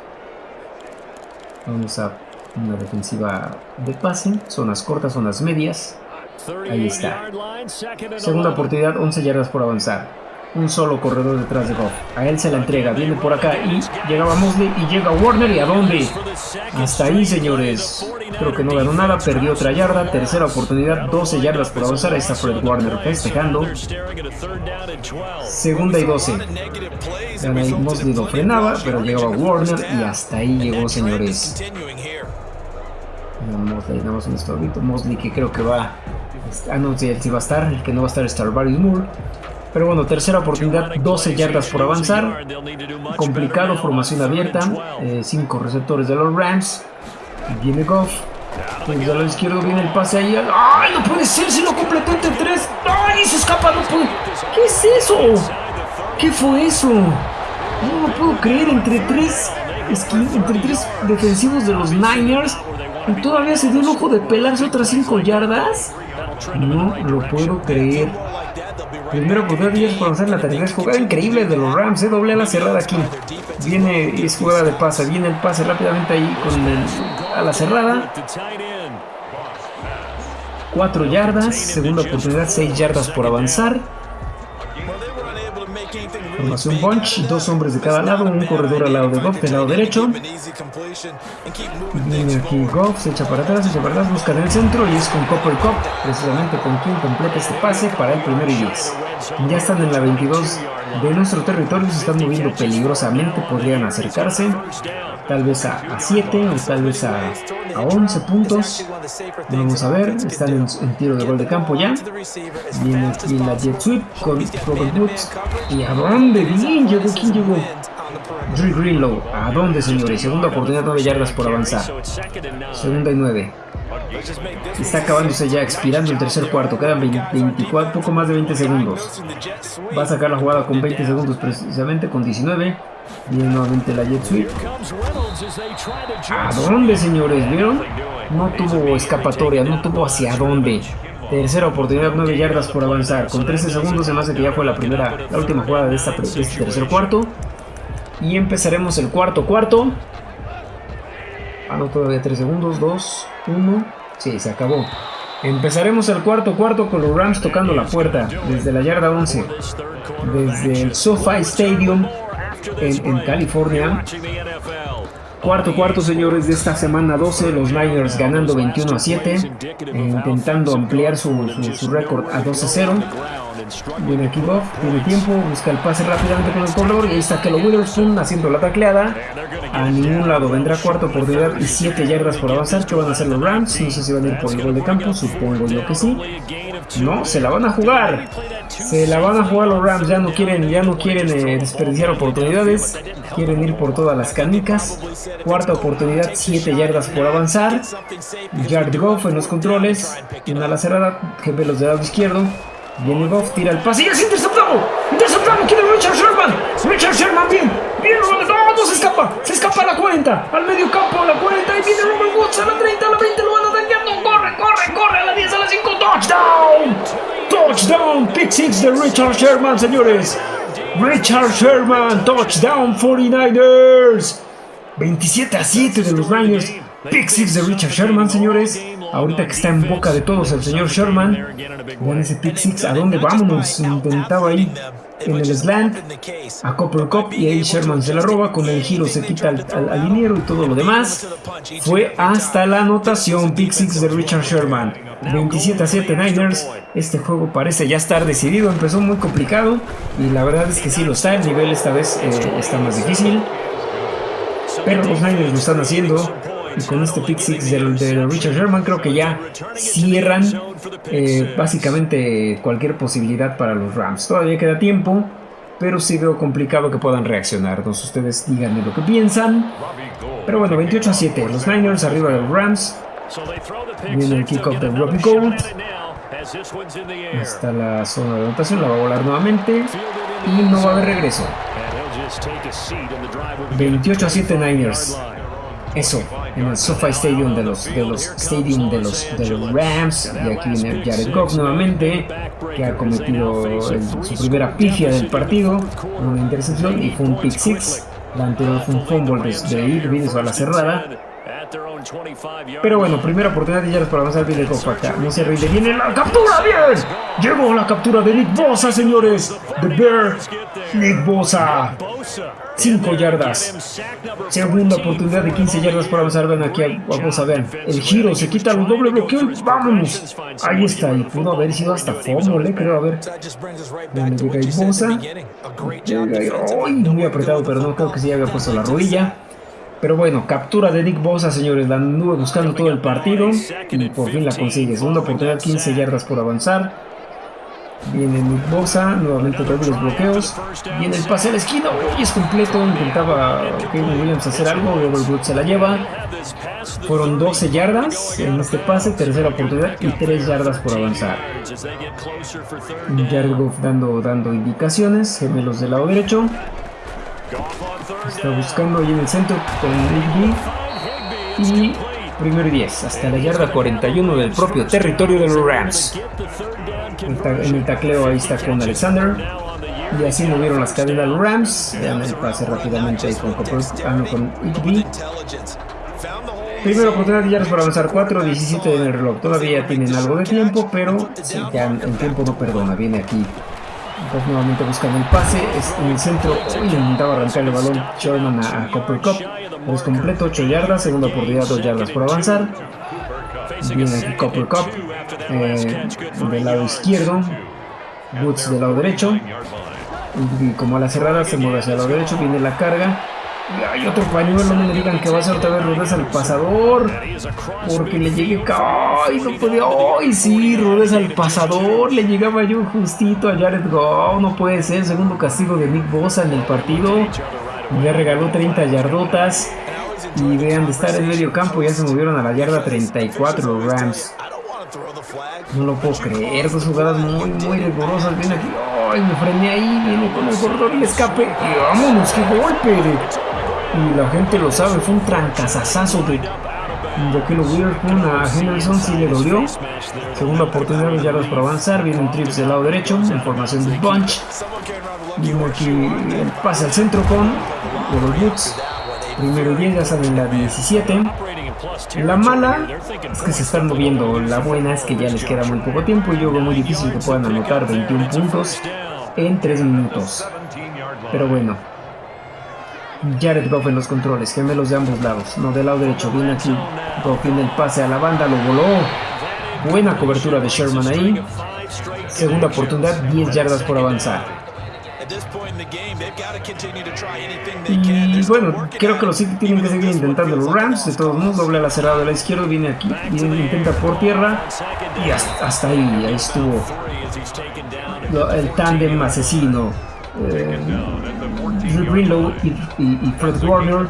Vamos a una defensiva de pase, zonas cortas, zonas medias. Ahí está. Segunda oportunidad, 11 yardas por avanzar. Un solo corredor detrás de Goff. A él se la entrega, viene por acá y llegaba Mosley y llega Warner. ¿Y a dónde? Hasta ahí, señores. Creo que no ganó nada, perdió otra yarda. Tercera oportunidad, 12 yardas por avanzar. Ahí está Fred Warner festejando. Segunda y 12. Mosley lo frenaba, pero llegaba Warner y hasta ahí llegó, señores. Mosley, nada más un estorbito. Mosley que creo que va Ah, no, sí, va a estar. El que no va a estar es Starbury Moore. Pero bueno, tercera oportunidad, 12 yardas por avanzar. Complicado, formación abierta. 5 eh, receptores de los Rams. Viene Goff. Desde el lado izquierdo viene el pase ahí. ¡Ay, no puede ser! Si lo completó entre 3. ¡Ay, se escapa! No puede. ¿Qué es eso? ¿Qué fue eso? No lo puedo creer. Entre tres, entre tres defensivos de los Niners. Y todavía se dio el ojo de pelarse otras 5 yardas. No lo puedo creer. Primero por días por hacer la tercera jugada increíble de los Rams, ¿eh? doble a la cerrada aquí. Viene, es jugada de pase, viene el pase rápidamente ahí con el, a la cerrada. Cuatro yardas, segunda oportunidad, seis yardas por avanzar. Formación bunch, dos hombres de cada lado, un corredor al lado de Goff del lado derecho. Viene aquí Goff, se echa para atrás, se echa para atrás, busca en el centro y es con Copper Cup, precisamente con quien completa este pase para el primero y 10. Ya están en la 22 de nuestro territorio, se están moviendo peligrosamente, podrían acercarse tal vez a, 7 o tal vez a, a, 11 puntos. Vamos a ver, están en, tiro de gol de campo ya. Viene aquí la jet sweep con Robert Woods. ¿Y a dónde? Bien, llegó, ¿quién llegó? Drew Greenlow, ¿a dónde señores? Segunda oportunidad, 9 yardas por avanzar. Segunda y 9. Está acabándose ya, expirando el tercer cuarto. Quedan 24, poco más de 20 segundos. Va a sacar la jugada con 20 segundos precisamente, con 19. Viene nuevamente la jet sweep. ¿A dónde, señores? ¿Vieron? No tuvo escapatoria, no tuvo hacia dónde. Tercera oportunidad, 9 yardas por avanzar. Con 13 segundos se me hace que ya fue la primera, la última jugada de, este tercer cuarto. Y empezaremos el cuarto cuarto. Ah, no, todavía 3 segundos. 2, 1. Sí, se acabó. Empezaremos el cuarto cuarto con los Rams tocando la puerta desde la yarda 11. Desde el SoFi Stadium en, California. Cuarto cuarto, señores, de esta semana 12, los Niners ganando 21 a 7, eh, intentando ampliar su, su, récord a 12 a 0. Viene aquí Bob, tiene tiempo, busca el pase rápidamente con el corredor y ahí está Kello Witherspoon haciendo la tacleada. A ningún lado vendrá cuarta oportunidad y 7 yardas por avanzar. ¿Qué van a hacer los Rams? No sé si van a ir por el gol de campo, supongo yo que sí. No, se la van a jugar. Se la van a jugar los Rams. Ya no quieren, ya no quieren eh, desperdiciar oportunidades. Quieren ir por todas las canicas. Cuarta oportunidad, 7 yardas por avanzar. Yard Goff en los controles. Una la cerrada. GP los de lado izquierdo. Viene Goff, tira el pase y es interceptado. Interceptado, quiere Richard Sherman. Richard Sherman, bien. Bien, no, no se escapa. Se escapa a la 40. Al medio campo, a la 40. Y viene Robert Woods a la 30, a la 20. Lo van a dañar. 10, a la 5. Touchdown. Touchdown. Pick 6 de Richard Sherman, señores. Richard Sherman. Touchdown 49ers. 27 a 7 de los Niners. Pick six de Richard Sherman, señores. Ahorita que está en boca de todos el señor Sherman. Vean ese pick six. ¿A dónde vámonos? Intentaba ahí en el slant a Copper Cup y ahí Sherman se la roba. Con el giro se quita al, liniero y todo lo demás. Fue hasta la anotación. Pick six de Richard Sherman. 27 a 7 Niners. Este juego parece ya estar decidido. Empezó muy complicado y la verdad es que sí lo está. El nivel esta vez eh, está más difícil. Pero los Niners lo están haciendo. Con este pick six de, Richard Sherman creo que ya cierran eh, básicamente cualquier posibilidad para los Rams. Todavía queda tiempo, pero sí veo complicado que puedan reaccionar. Entonces ustedes díganme lo que piensan. Pero bueno, 28 a 7. Los Niners arriba de los Rams. Viene el kickoff de Robbie Gold. Está la zona de anotación, la va a volar nuevamente. Y no va a haber regreso. 28 a 7 Niners. Eso, en el SoFi Stadium de los, de los Stadium de los, Rams. Y aquí viene Jared Goff nuevamente, que ha cometido su primera pifia del partido, una intercepción y fue un pick six. La anterior fue un fumble de, de Irving a la cerrada. Pero bueno, primera oportunidad de yardas para avanzar viene Goff acá. No se rinde. Viene la captura. Bien. Llegó la captura de Nick Bosa, señores. The Bear. Nick Bosa. 5 yardas. Segunda oportunidad de 15 yardas para avanzar. Ven aquí a, Bosa. El giro. Se quita el doble bloqueo. Y vámonos. Ahí está. Y pudo haber sido hasta fumble, creo. A ver. Ven, llega Bosa. Llega muy apretado, pero no creo que sí había puesto la rodilla. Pero bueno, captura de Nick Bosa, señores. La anduve buscando todo el partido y por fin la consigue. Segunda oportunidad, 15 yardas por avanzar. Viene Nick Bosa, nuevamente los bloqueos. Viene el pase a la esquina, uy, es completo. Intentaba Kevin Williams hacer algo, Robert se la lleva. Fueron 12 yardas en este pase, tercera oportunidad y 3 yardas por avanzar. Jared dando, dando indicaciones, gemelos del lado derecho. Está buscando ahí en el centro con Nick Y primero y 10, hasta la yarda 41 del propio territorio de los Rams. En el tacleo ahí está con Alexander. Y así movieron las cadenas los Rams. Vean el pase rápidamente ahí con, ah, con Igby. Primera oportunidad de yardas para avanzar 4, 17 en el reloj. Todavía tienen algo de tiempo, pero ya el tiempo no perdona. Viene aquí Goff nuevamente buscando el pase, en el centro, intentaba arrancar el balón Sherman a, a Copper Cup, es completo, 8 yardas, segunda oportunidad, 2 yardas por avanzar. Viene aquí Copper Cup, eh, del lado izquierdo, Woods del lado derecho, y como a la cerrada se mueve hacia el lado derecho, viene la carga, hay otro pañuelo, no me digan que va a ser otra vez Rodés al pasador. Porque le llegué. ¡Ay! No podía. ¡Ay! Sí, Rodés al pasador. Le llegaba yo justito a Jared Goff. No puede ser. Segundo castigo de Nick Bosa en el partido. Me regaló 30 yardotas. Y vean, de estar en medio campo ya se movieron a la yarda 34 los Rams. No lo puedo creer, dos jugadas muy, muy rigurosas. Viene aquí, ¡ay! Me frené ahí, viene con el corredor y escape. Y vámonos, qué golpe y la gente lo sabe, fue un trancazazazo de, Kilo Witherspoon a Henderson, si le dolió. Segunda oportunidad de yardas para avanzar, viene un trips del lado derecho, en formación de bunch. Viene aquí el pase al centro con los Boots. Primero y 10, ya salen la 17. La mala es que se están moviendo, la buena es que ya les queda muy poco tiempo y yo muy difícil que puedan anotar 21 puntos en 3 minutos. Pero bueno, Jared Goff en los controles, gemelos de ambos lados. No, del lado derecho, viene aquí. Goff viene el pase a la banda, lo voló. Buena cobertura de Sherman ahí. Segunda oportunidad, 10 yardas por avanzar. Y bueno, creo que los City tienen que seguir intentando los Rams. De todos modos, doble a la cerrada de la izquierda, viene aquí, viene, intenta por tierra. Y hasta, ahí, ahí estuvo el tándem asesino. Eh, Greenlow y, y, Fred Warner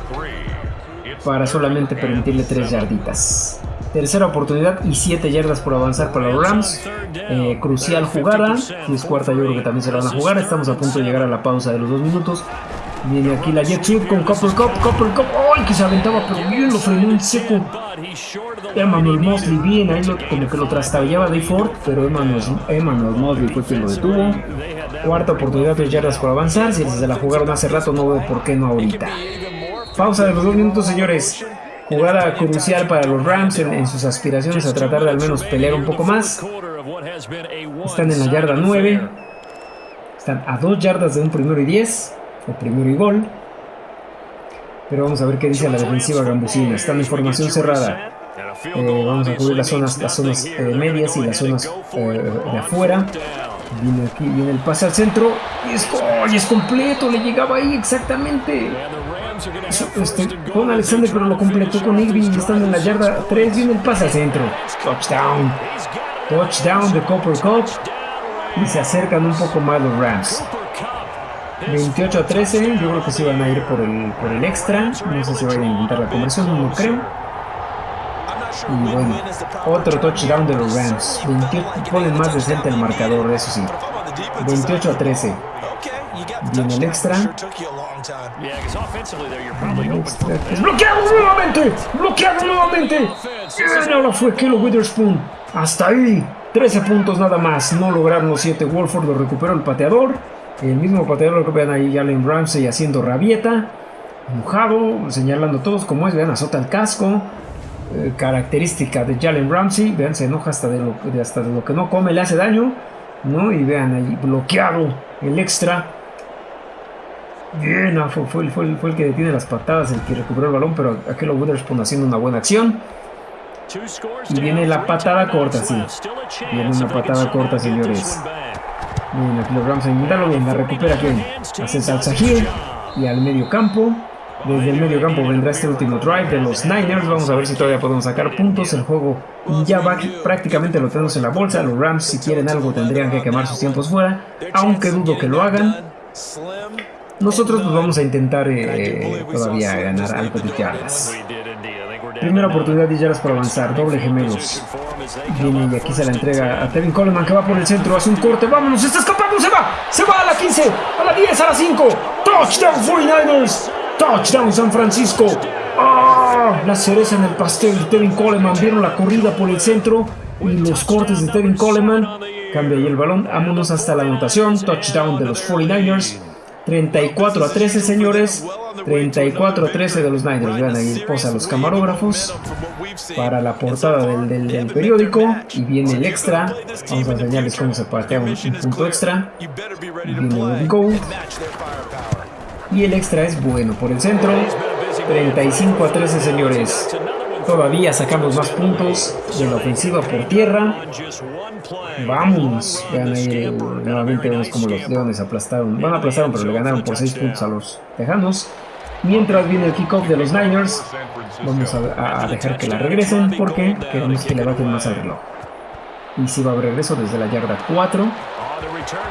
para solamente permitirle 3 yarditas. Tercera oportunidad y 7 yardas por avanzar para los Rams. Eh, crucial jugada. Si es cuarta, yo creo que también se la van a jugar. Estamos a punto de llegar a la pausa de los 2 minutos. Viene aquí la Jet con Copper Cup. Copper Cup. ¡Ay! que se aventaba, pero bien lo frenó en seco. Emmanuel Mosley bien, ahí lo, como que lo trastabillaba Dave Ford, pero Emmanuel, Emmanuel Mosley fue quien lo detuvo. Cuarta oportunidad, de yardas por avanzar. Si se la jugaron hace rato, no veo por qué no ahorita. Pausa de los dos minutos, señores. Jugada crucial para los Rams en, sus aspiraciones a tratar de al menos pelear un poco más. Están en la yarda 9. Están a 2 yardas de un primero y 10. O primero y gol. Pero vamos a ver qué dice la defensiva gambusina. Están en formación cerrada. Eh, vamos a cubrir las zonas, las zonas eh, medias y las zonas eh, de afuera. Viene aquí, viene el pase al centro. Y es, es completo, le llegaba ahí exactamente. Este, con Alexander, pero lo completó con Irving. Están en la yarda 3. Viene el pase al centro. Touchdown. Touchdown de Copper Cup. Y se acercan un poco más los Rams. 28 a 13. Yo creo que se van a ir por el, por el extra. No sé si vayan a intentar la conversión, no creo. Y bueno, otro touchdown de los Rams. 28, ponen más decente el marcador, eso sí. 28 a 13. Viene el extra. bloqueado nuevamente. Bloqueado nuevamente. Y ahora fue Kilo Witherspoon. Hasta ahí. 13 puntos nada más. No lograron los 7. Wolford lo recuperó el pateador. El mismo pateador lo que vean ahí Allen Ramsey haciendo rabieta. Mojado, señalando todos como es. Vean, azota el casco. Eh, característica de Jalen Ramsey. Vean, se enoja hasta de, lo, hasta de lo que no come, le hace daño. ¿no? Y vean ahí, bloqueado el extra. Bien, ah, fue, fue, fue, el que detiene las patadas, el que recuperó el balón, pero aquel Witherspoon haciendo una buena acción. Y viene la patada corta, sí. Viene una patada corta, señores. Bien, aquí los Ramsey, míralo bien, la recupera bien. Hace salsa here y al medio campo. Desde el medio campo vendrá este último drive de los Niners. Vamos a ver si todavía podemos sacar puntos. El juego ya va, prácticamente lo tenemos en la bolsa. Los Rams, si quieren algo, tendrían que quemar sus tiempos fuera. Aunque dudo que lo hagan. Nosotros pues, vamos a intentar eh, todavía ganar algo de yardas. Primera oportunidad de yardas para avanzar. Doble gemelos. Y aquí se la entrega a Tevin Coleman que va por el centro. Hace un corte. Vámonos. Está escapando. Se va. Se va a la 15. A la 10. A la 5. Touchdown 49ers. Touchdown San Francisco. ¡Ah! La cereza en el pastel Tevin Coleman. Vieron la corrida por el centro y los cortes de Tevin Coleman. Cambia ahí el balón. Vámonos hasta la anotación. Touchdown de los 49ers. 34 a 13, señores. 34 a 13 de los Niners. Vean ahí posa los camarógrafos para la portada del, del, periódico. Y viene el extra. Vamos a enseñarles cómo se patea un, un punto extra. Viene el go. Y el extra es bueno por el centro. 35 a 13 señores. Todavía sacamos más puntos de la ofensiva por tierra. Vamos. Ahí, nuevamente vemos como los leones aplastaron. Bueno, aplastaron, pero le ganaron por 6 puntos a los tejanos. Mientras viene el kickoff de los Niners, vamos a, dejar que la regresen porque queremos que le baten más al reloj. Y si va a regreso desde la yarda 4,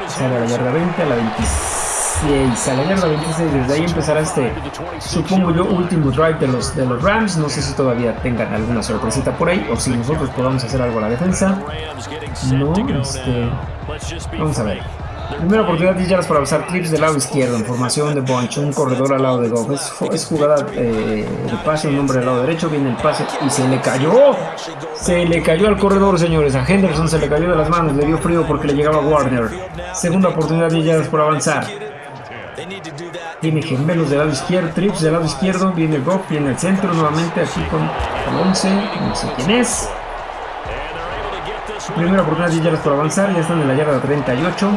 sale a la yarda 20, a la 26 a la yarda 26. Desde ahí empezará este, supongo yo, último drive de los, de los Rams. No sé si todavía tengan alguna sorpresita por ahí o si nosotros podamos hacer algo a la defensa. No, este. Vamos a ver. Primera oportunidad de yardas para usar clips del lado izquierdo en formación de bunch, un corredor al lado de Goff. Es, jugada eh, de pase, un hombre al lado derecho, viene el pase y se le cayó. Se le cayó al corredor, señores. A Henderson se le cayó de las manos, le dio frío porque le llegaba Warner. Segunda oportunidad de yardas por avanzar. Tiene gemelos del lado izquierdo, trips del lado izquierdo, viene Goff, viene el centro nuevamente aquí con el 11, no sé quién es. Primera oportunidad de yardas por avanzar, ya están en la yarda 38.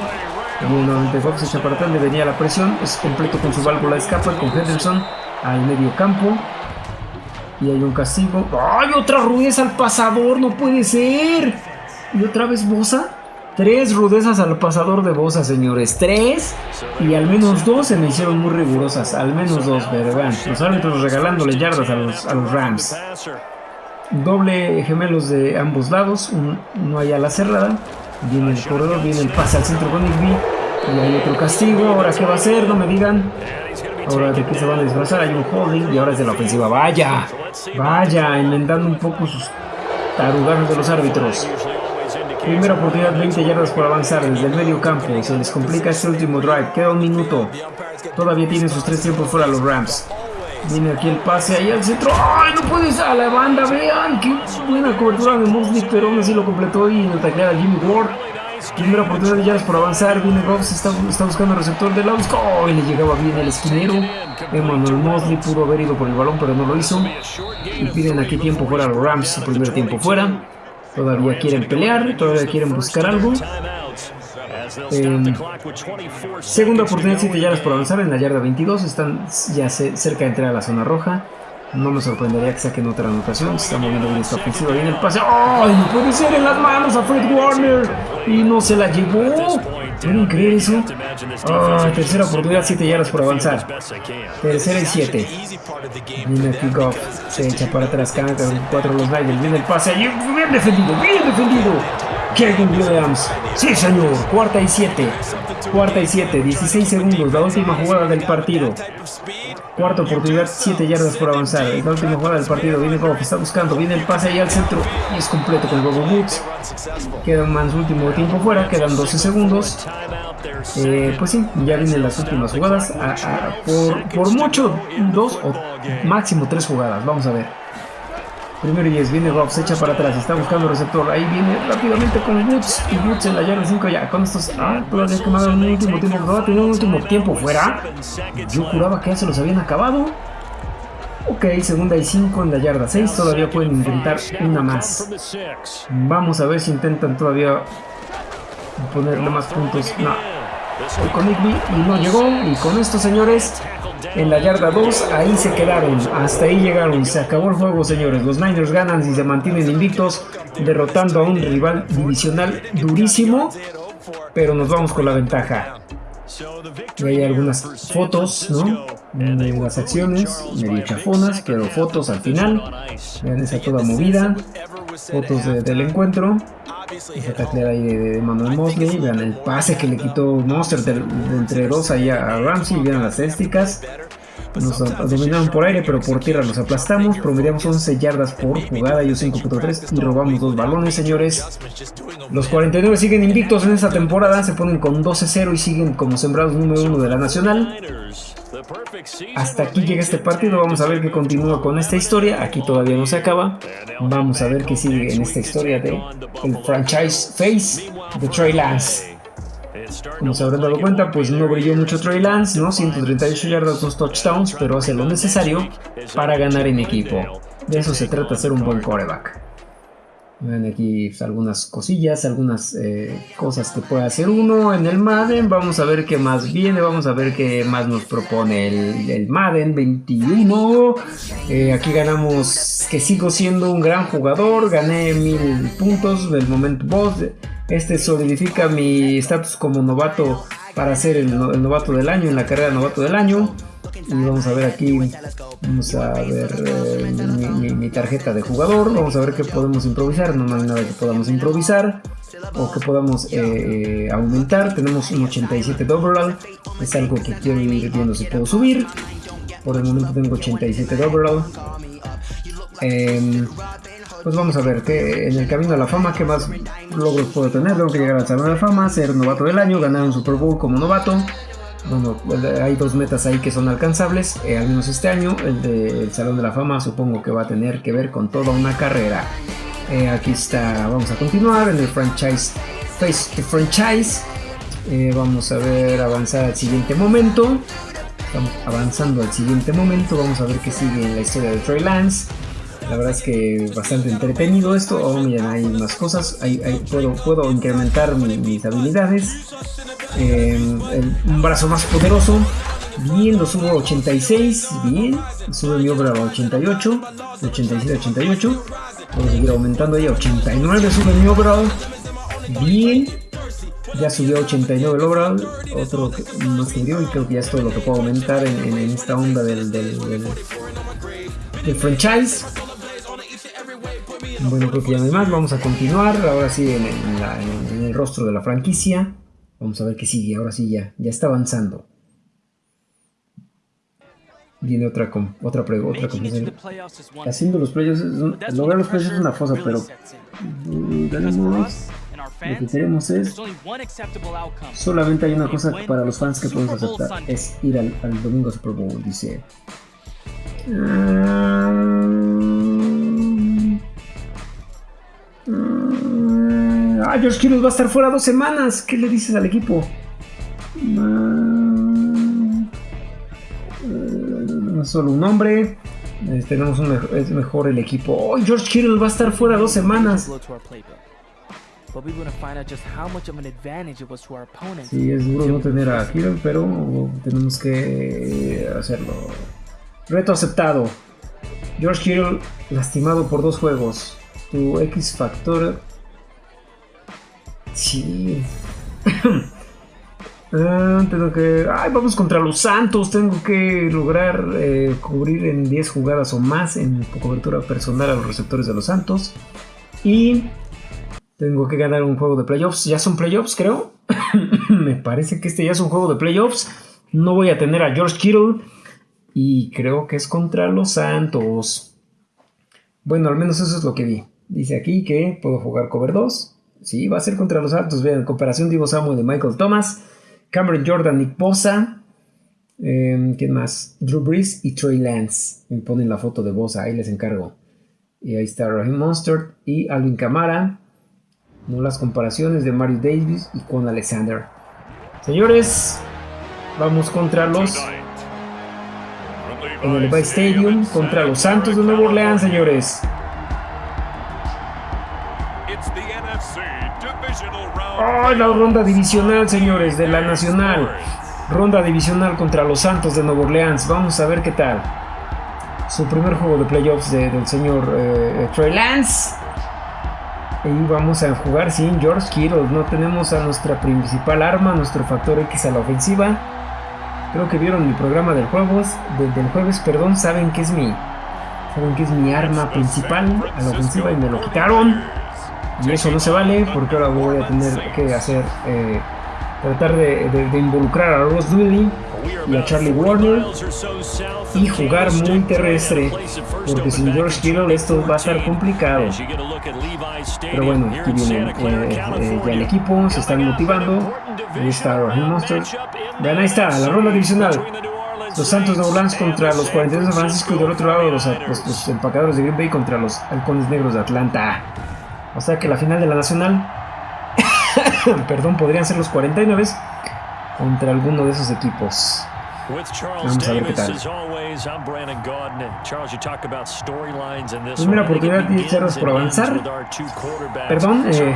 Nuevamente Goff se echa para atrás, le venía la presión, es completo con su válvula de escape con Henderson al medio campo. Y hay un castigo. ¡Ay, otra rudeza al pasador! ¡No puede ser! ¿Y otra vez Bosa? Tres rudezas al pasador de Bosa, señores. Tres. Y al menos dos se me hicieron muy rigurosas. Al menos dos, vean. Los árbitros regalándole yardas a los, a los Rams. Doble gemelos de ambos lados. no hay a la cerrada. Viene el corredor, viene el pase al centro con Igby. Y hay otro castigo. Ahora, ¿qué va a hacer? No me digan. Ahora, ¿de qué se van a disfrazar? Hay un holding y ahora es de la ofensiva. ¡Vaya! ¡Vaya! Enmendando un poco sus taruganos de los árbitros. Primera oportunidad, 20 yardas por avanzar desde el medio campo. Se les complica este último drive. Queda un minuto. Todavía tienen sus tres tiempos fuera los Rams. Viene aquí el pase ahí al centro. ¡Ay, no puedes! A la banda, vean. Qué buena cobertura de Mosley, pero aún así lo completó y en el taclear a Jimmy Ward. Primera oportunidad de yardas por avanzar. Viene Goff, está, buscando el receptor de Lausco. Oh, y le llegaba bien el esquinero. Emmanuel Mosley pudo haber ido por el balón, pero no lo hizo. Y piden aquí tiempo fuera los Rams. Su primer tiempo fuera. Todavía quieren pelear, todavía quieren buscar algo. Eh, segunda oportunidad, 7 yardas por avanzar en la yarda 22. Están ya cerca de entrar a la zona roja. No me sorprendería que saquen otra anotación. Se está moviendo bien esta ofensiva. Viene el pase. ¡Ay! puede ser en las manos a Fred Warner. Y no se la llevó. ¿Pueden creer eso? Oh, tercera oportunidad, 7 yardas por avanzar. Tercera y 7. Viene aquí Goff. Se echa para atrás. Cagan 4 los Riders. Viene el pase. Bien defendido. Bien defendido. Kevin Williams. Sí, señor. Cuarta y 7. Cuarta y 7. 16 segundos. La última jugada del partido. Cuarta oportunidad, 7 yardas por avanzar. La última jugada del partido. Viene Goff, está buscando. Viene el pase ahí al centro. Y es completo con Bobo Woods. Queda más último tiempo fuera. Quedan 12 segundos. Eh, pues sí, ya vienen las últimas jugadas. por, por mucho, dos o máximo tres jugadas. Vamos a ver. Primero y 10, viene Rob, se echa para atrás, está buscando receptor. Ahí viene rápidamente con Woods. Y Woods en la yarda 5 ya. Con estos. Ah, todavía quemado un último tiempo. ¿No va a tener un último tiempo fuera? Yo juraba que ya se los habían acabado. Ok, segunda y 5 en la yarda 6. Todavía pueden intentar una más. Vamos a ver si intentan todavía ponerle más puntos. No. Con Igby y no llegó. Y con esto, señores, en la yarda 2, ahí se quedaron, hasta ahí llegaron, se acabó el juego señores, los Niners ganan y se mantienen invictos, derrotando a un rival divisional durísimo, pero nos vamos con la ventaja. Y hay algunas fotos, ¿no? De las acciones, medio chafonas, pero fotos al final. Vean esa toda movida. Fotos del encuentro. Esa taclea ahí de, Manuel Mosley. Vean el pase que le quitó Monster de, entre dos ahí a Ramsey. Vean las estadísticas. Nos dominaron por aire, pero por tierra los aplastamos. Promediamos 11 yardas por jugada, yo 5.3 y robamos dos balones, señores. Los 49 siguen invictos en esta temporada, se ponen con 12-0 y siguen como sembrados número uno de la Nacional. Hasta aquí llega este partido, vamos a ver qué continúa con esta historia. Aquí todavía no se acaba. Vamos a ver qué sigue en esta historia de el franchise face de Trey Lance. Como se habrán dado cuenta, pues no brilló mucho Trey Lance, ¿no? 138 yardas, 2 touchdowns, pero hace lo necesario para ganar en equipo. De eso se trata, ser un buen coreback. Ven aquí pues, algunas cosillas, algunas eh, cosas que puede hacer uno en el Madden. Vamos a ver qué más viene, vamos a ver qué más nos propone el, Madden 21. Eh, aquí ganamos que sigo siendo un gran jugador, gané mil puntos del momento boss. Este solidifica mi estatus como novato para ser el, novato del año en la carrera novato del año. Y vamos a ver aquí, vamos a ver eh, mi, tarjeta de jugador, vamos a ver qué podemos improvisar, no hay nada que podamos improvisar o que podamos eh, eh, aumentar, tenemos un 87 de overall, es algo que quiero ir viendo si puedo subir, por el momento tengo 87 de overall. Pues vamos a ver que en el camino a la fama, ¿qué más logros puedo tener? Tengo que llegar al Salón de la Fama, ser novato del año, ganar un Super Bowl como novato. Bueno, hay dos metas ahí que son alcanzables, eh, al menos este año. El del Salón de la Fama supongo que va a tener que ver con toda una carrera. Eh, aquí está, vamos a continuar en el franchise, face to franchise. Eh, vamos a ver avanzar al siguiente momento. Estamos avanzando al siguiente momento. Vamos a ver qué sigue en la historia de Trey Lance. La verdad es que bastante entretenido esto. Oh, miren, hay más cosas. puedo, puedo incrementar mis habilidades. Em, un brazo más poderoso. Bien, lo subo a 86. Bien, sube mi obra a 88. 87 88. Puedo seguir aumentando ahí a 89. Sube mi obra. Bien. Ya subió a 89 el overall. Otro más que y creo que ya es todo lo que puedo aumentar en, esta onda del, del franchise. Bueno, creo que ya no hay más. Vamos a continuar. Ahora sí, en, el rostro de la franquicia. Vamos a ver qué sigue. Ahora sí, ya, ya está avanzando. Viene otra otra otra Haciendo los playoffs, lograr los playoffs es una fosa, pero lo que queremos es solamente hay una cosa para los fans que podemos aceptar, es ir al, al domingo Super Bowl, dice. Ah, George Kittle va a estar fuera dos semanas. ¿Qué le dices al equipo? No, es solo un hombre. Eh, tenemos un mejor, es mejor el equipo. Oh, George Kittle va a estar fuera dos semanas. Sí, es duro no tener a Kittle, pero tenemos que hacerlo. Reto aceptado. George Kittle lastimado por dos juegos. Tu X factor. Sí. Ah, tengo que. Ay, vamos contra los Santos. Tengo que lograr eh, cubrir en 10 jugadas o más en cobertura personal a los receptores de los Santos. Y tengo que ganar un juego de playoffs. Ya son playoffs, creo. Me parece que este ya es un juego de playoffs. No voy a tener a George Kittle. Y creo que es contra los Santos. Bueno, al menos eso es lo que vi. Dice aquí que puedo jugar cover 2. Sí, va a ser contra los Santos. Vean, comparación Divo Samuel de Michael Thomas. Cameron Jordan, Nick Bosa. Eh, ¿Quién más? Drew Brees y Trey Lance. Me ponen la foto de Bosa, ahí les encargo. Y ahí está Raheem Monster y Alvin Kamara. No las comparaciones de Mario Davis y con Alexander. Señores, vamos contra los en el Bay Stadium contra los Santos de Nueva Orleans, señores. Oh, la ronda divisional, señores, de la Nacional. Ronda divisional contra los Santos de Nueva Orleans. Vamos a ver qué tal. Su primer juego de playoffs del señor eh, Trey Lance. Y vamos a jugar sin George Kittle. No tenemos a nuestra principal arma, nuestro factor X a la ofensiva. Creo que vieron mi programa del jueves, del jueves, perdón, saben que es mi, saben que es mi arma principal a la ofensiva y me lo quitaron. Y eso no se vale porque ahora voy a tener que hacer, eh, tratar de, involucrar a Ross Dewey y a Charlie Warner y jugar muy terrestre porque sin George Kittle esto va a estar complicado. Pero bueno aquí viene eh, eh, ya el equipo se están motivando. Ahí está Raheem Monster vean ahí está la ronda divisional. Los Santos de Orlando contra los 42 de Francisco y del otro lado los, los empacadores de Green Bay contra los halcones negros de Atlanta o sea que la final de la Nacional, perdón, podrían ser los 49 contra alguno de esos equipos. Vamos a ver qué tal. Primera oportunidad 10 yardas por avanzar. Perdón, eh,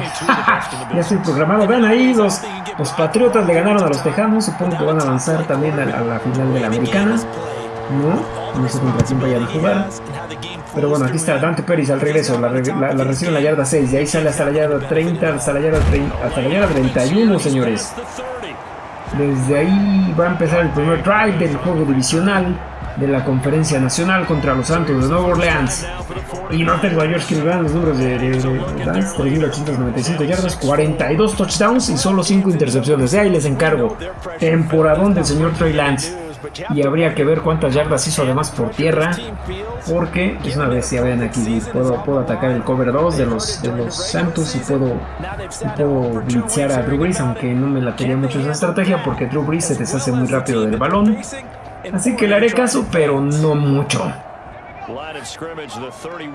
ya estoy programado. Vean ahí, los, los Patriotas le ganaron a los Tejanos. Supongo que van a avanzar también a, la final de la Americana. No, no sé contra quién vayan a jugar. Pero bueno, aquí está Dante Pérez al regreso. La, recibe en la yarda 6. Y ahí sale hasta la yarda 30, hasta la yarda, 30, hasta la yarda 31, señores. Desde ahí va a empezar el primer drive del juego divisional de la conferencia nacional contra los Santos de Nueva Orleans. Y no tengo a George los números de, de, de Lance, 3.895 yardas, 42 touchdowns y solo 5 intercepciones. De ahí les encargo. Temporadón del señor Trey Lance y habría que ver cuántas yardas hizo además por tierra porque es una ya vean aquí puedo, puedo atacar el cover 2 de los, de los Santos y puedo, puedo blitzear a Drew Brees aunque no me la tenía mucho esa estrategia porque Drew Brees se deshace muy rápido del balón así que le haré caso pero no mucho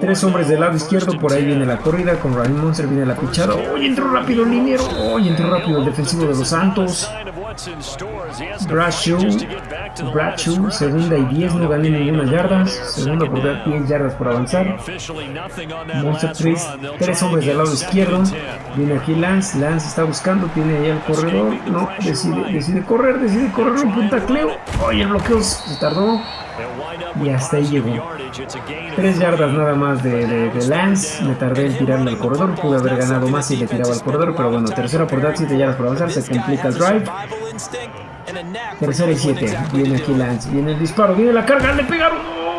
Tres hombres del lado izquierdo, por ahí viene la corrida, con Ryan Monster viene la pichada. ¡Oye, entró rápido el liniero! ¡Oye, entró rápido el defensivo de los Santos! Bradshaw, Bradshaw, segunda y 10, no gané ninguna yarda. Segunda oportunidad, 10 yardas por avanzar. Monster 3, tres hombres del lado izquierdo. Viene aquí Lance, Lance está buscando, tiene ahí el corredor. No, decide, decide correr, decide correr un puntacleo. Oye, el bloqueo se tardó. Y hasta ahí llegó. Tres yardas nada más de, Lance. Me tardé en tirarle al corredor. Pude haber ganado más si le tiraba al corredor. Pero bueno, tercera oportunidad, 7 yardas por avanzar. Se complica el drive. Tercera y 7. Viene aquí Lance. Viene el disparo. Viene la carga. Le pegaron.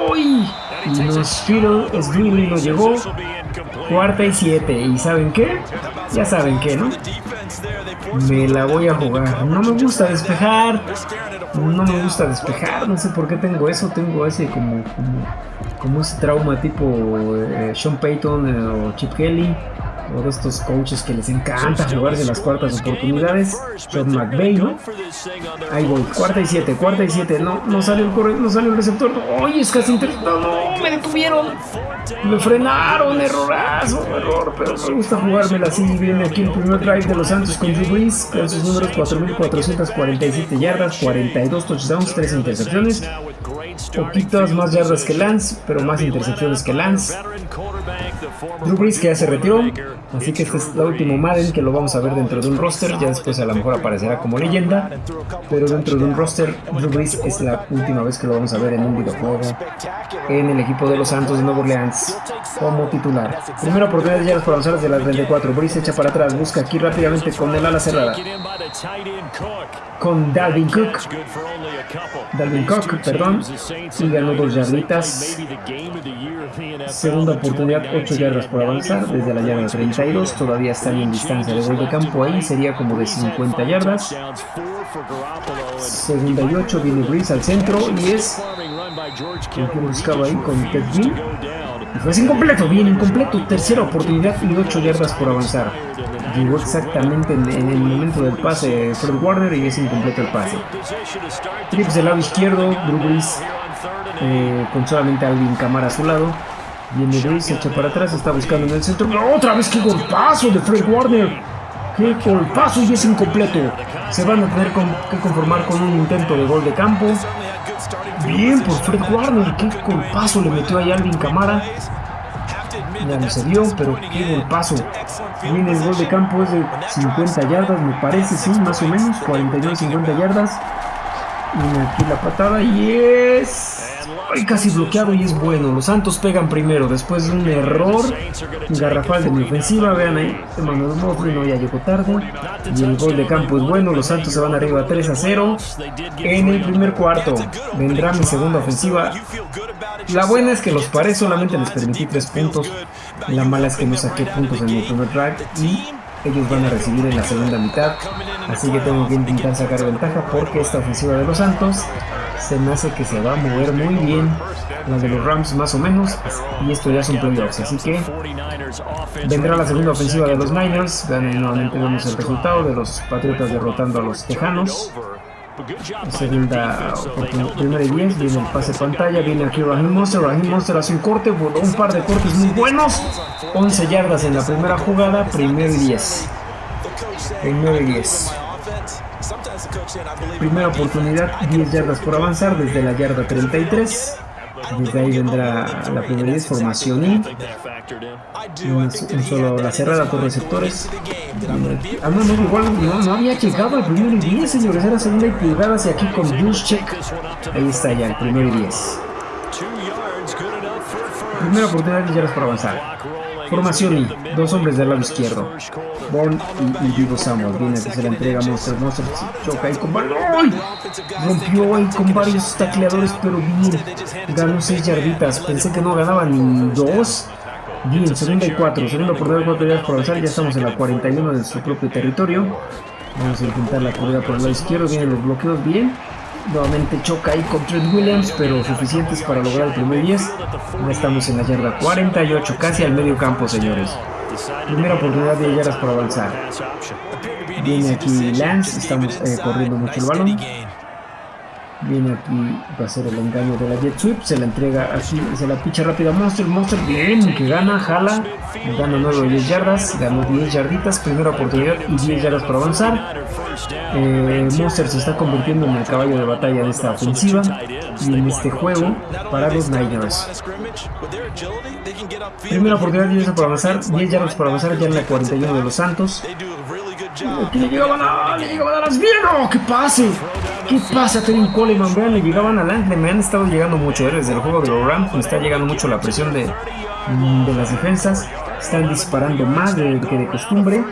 ¡Uy! Y nos es Green no llegó. Cuarta y 7. ¿Y saben qué? Ya saben qué, ¿no? Me la voy a jugar. No me gusta despejar. No me gusta despejar. No sé por qué tengo eso. Tengo ese como, como, como ese trauma tipo eh, Sean Payton eh, o Chip Kelly. Uno de estos coaches que les encanta jugarse las cuartas oportunidades. John McVay, ¿no? Ahí voy, cuarta y siete, cuarta y siete. No, no sale el corre, no sale el receptor. ¡Oye, es casi interceptado! ¡No! ¡Me detuvieron! Me frenaron, errorazo, error, pero me gusta jugármela así. Viene aquí el primer drive de los Santos con Drew Brees, con sus números 4.447 yardas, 42 touchdowns, 3 intercepciones. Poquitas más yardas que Lance, pero más intercepciones que Lance. Drew Brees que ya se retiró, así que este es el último Madden que lo vamos a ver dentro de un roster. Ya después a lo mejor aparecerá como leyenda, pero dentro de un roster, Drew Brees es la última vez que lo vamos a ver en un videojuego en el equipo de los Santos de Nueva Orleans como titular. Primera oportunidad de yardas por avanzar desde las 34. Brees echa para atrás, busca aquí rápidamente con el ala cerrada. Con Dalvin Cook. Dalvin Cook, perdón. Y ganó dos yarditas. Segunda oportunidad, 8 yardas por avanzar desde la yarda 32. Todavía están en distancia de gol de campo ahí. Sería como de 50 yardas. Segunda y 8 viene Brees al centro y es el que buscaba ahí con Ted Green. Y fue incompleto, bien incompleto. Tercera oportunidad y 8 yardas por avanzar. Llegó exactamente en, el momento del pase Fred Warner y es incompleto el pase. Trips del lado izquierdo, Drew Brees eh, con solamente Alvin Camara a su lado. Viene Brees, se echa para atrás, está buscando en el centro. ¡Otra vez qué golpazo de Fred Warner! ¡Qué golpazo y es incompleto! Se van a tener que conformar con un intento de gol de campo. Bien por Fred Warner, qué golpazo le metió ahí Alvin Camara. Dio, pero qué golpazo. Viene el gol de campo, es de 50 yardas, me parece, sí, más o menos, 49-50 yardas. Viene aquí la patada y es... Ay, casi bloqueado y es bueno. Los Santos pegan primero después de un error garrafal de mi ofensiva. Vean ahí, Emmanuel Mosley no ya llegó tarde. Y el gol de campo es bueno. Los Santos se van arriba 3 a 0. En el primer cuarto vendrá mi segunda ofensiva. La buena es que los paré solamente les permití 3 puntos. La mala es que no saqué puntos en mi primer drive. Y ellos van a recibir en la segunda mitad. Así que tengo que intentar sacar ventaja porque esta ofensiva de los Santos se me hace que se va a mover muy bien. La de los Rams más o menos. Y esto ya son playoffs. Así que vendrá la segunda ofensiva de los Niners. Nuevamente vemos el resultado de los Patriotas derrotando a los Tejanos. Segunda primera y 10, viene el pase pantalla, viene aquí Raheem Monster, Raheem Monster hace un corte, un par de cortes muy buenos, 11 yardas en la primera jugada, primero y 10. Primero y 10. Primera oportunidad, 10 yardas por avanzar desde la yarda 33. Desde ahí vendrá la primera vez, formación I. Un, solo la cerrada por receptores. Ah, no, no, igual no, había llegado al primero y 10, señores. Era segunda y pulgada hacia aquí con check. Ahí está ya, el primero y 10. Primera oportunidad, 10 yardas por avanzar. Formación I, dos hombres del lado izquierdo. Born y, y Vivo Samuel. Viene que se la entrega Monster. Monster choca ahí con varios. Rompió ahí con varios tacleadores, pero bien. Ganó 6 yarditas. Pensé que no ganaban ni 2. Bien, segunda y 4. Segunda oportunidad, 4 yardas por avanzar. Ya estamos en la 41 de su propio territorio. Vamos a intentar la corrida por el lado izquierdo. Vienen los bloqueos bien. Nuevamente choca ahí con Trent Williams, pero suficientes para lograr el primer 10. Ya estamos en la yarda 48, casi al medio campo, señores. Primera oportunidad de yardas por avanzar. Viene aquí Lance, estamos eh, corriendo mucho el balón. Viene aquí, va a ser el engaño de la Jet Sweep, se la entrega así, se la picha rápida Monster, Monster bien, que gana, jala, gana 9 o 10 yardas, ganó 10 yarditas, primera oportunidad y 10 yardas por avanzar. Eh, Monster se está convirtiendo en el caballo de batalla de esta ofensiva y en este juego para los Niners. Primera oportunidad, 10 yardas por avanzar, 10 yardas por avanzar ya en la 41 de los Santos. Aquí le llegaban a, le llegaban a las bien, ¡oh, qué pase! ¿Qué pasa, Teddy Coleman? Vean, le llegaban adelante, me han estado llegando mucho desde el juego de los Rams, me está llegando mucho la presión de, de las defensas. Están disparando más de, que de costumbre.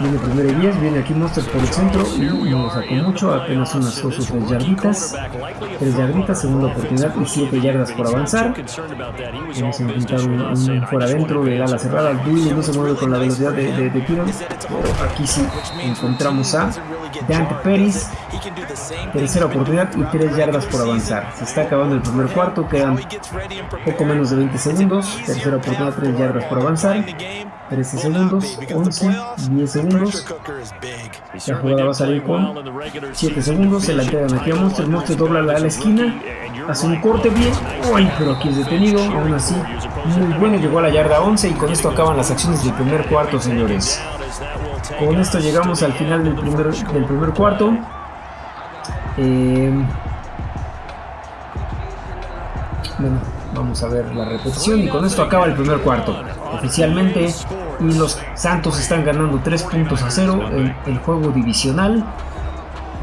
Viene primero y 10, viene aquí Monster por el centro y no sacó mucho, apenas unas 2 o 3 yarditas. 3 yarditas, segunda oportunidad y 7 yardas por avanzar. Vamos a intentar un, fuera adentro de ala cerrada. Dewey no se mueve con la velocidad de, de, de Pero aquí sí encontramos a Dante Pérez. Tercera oportunidad y 3 yardas por avanzar. Se está acabando el primer cuarto, quedan poco menos de 20 segundos. Tercera oportunidad, 3 yardas por avanzar. 13 segundos, 11, 10 segundos. La jugada va a salir con 7 segundos. Se la entregan aquí a Monster. Monster dobla la, la esquina. Hace un corte bien. Uy, pero aquí es detenido. Aún así, muy bueno. Llegó a la yarda 11 y con esto acaban las acciones del primer cuarto, señores. Con esto llegamos al final del primer, del primer cuarto. Eh, bueno, vamos a ver la repetición y con esto acaba el primer cuarto. Oficialmente y los Santos están ganando 3 puntos a 0 en el juego divisional.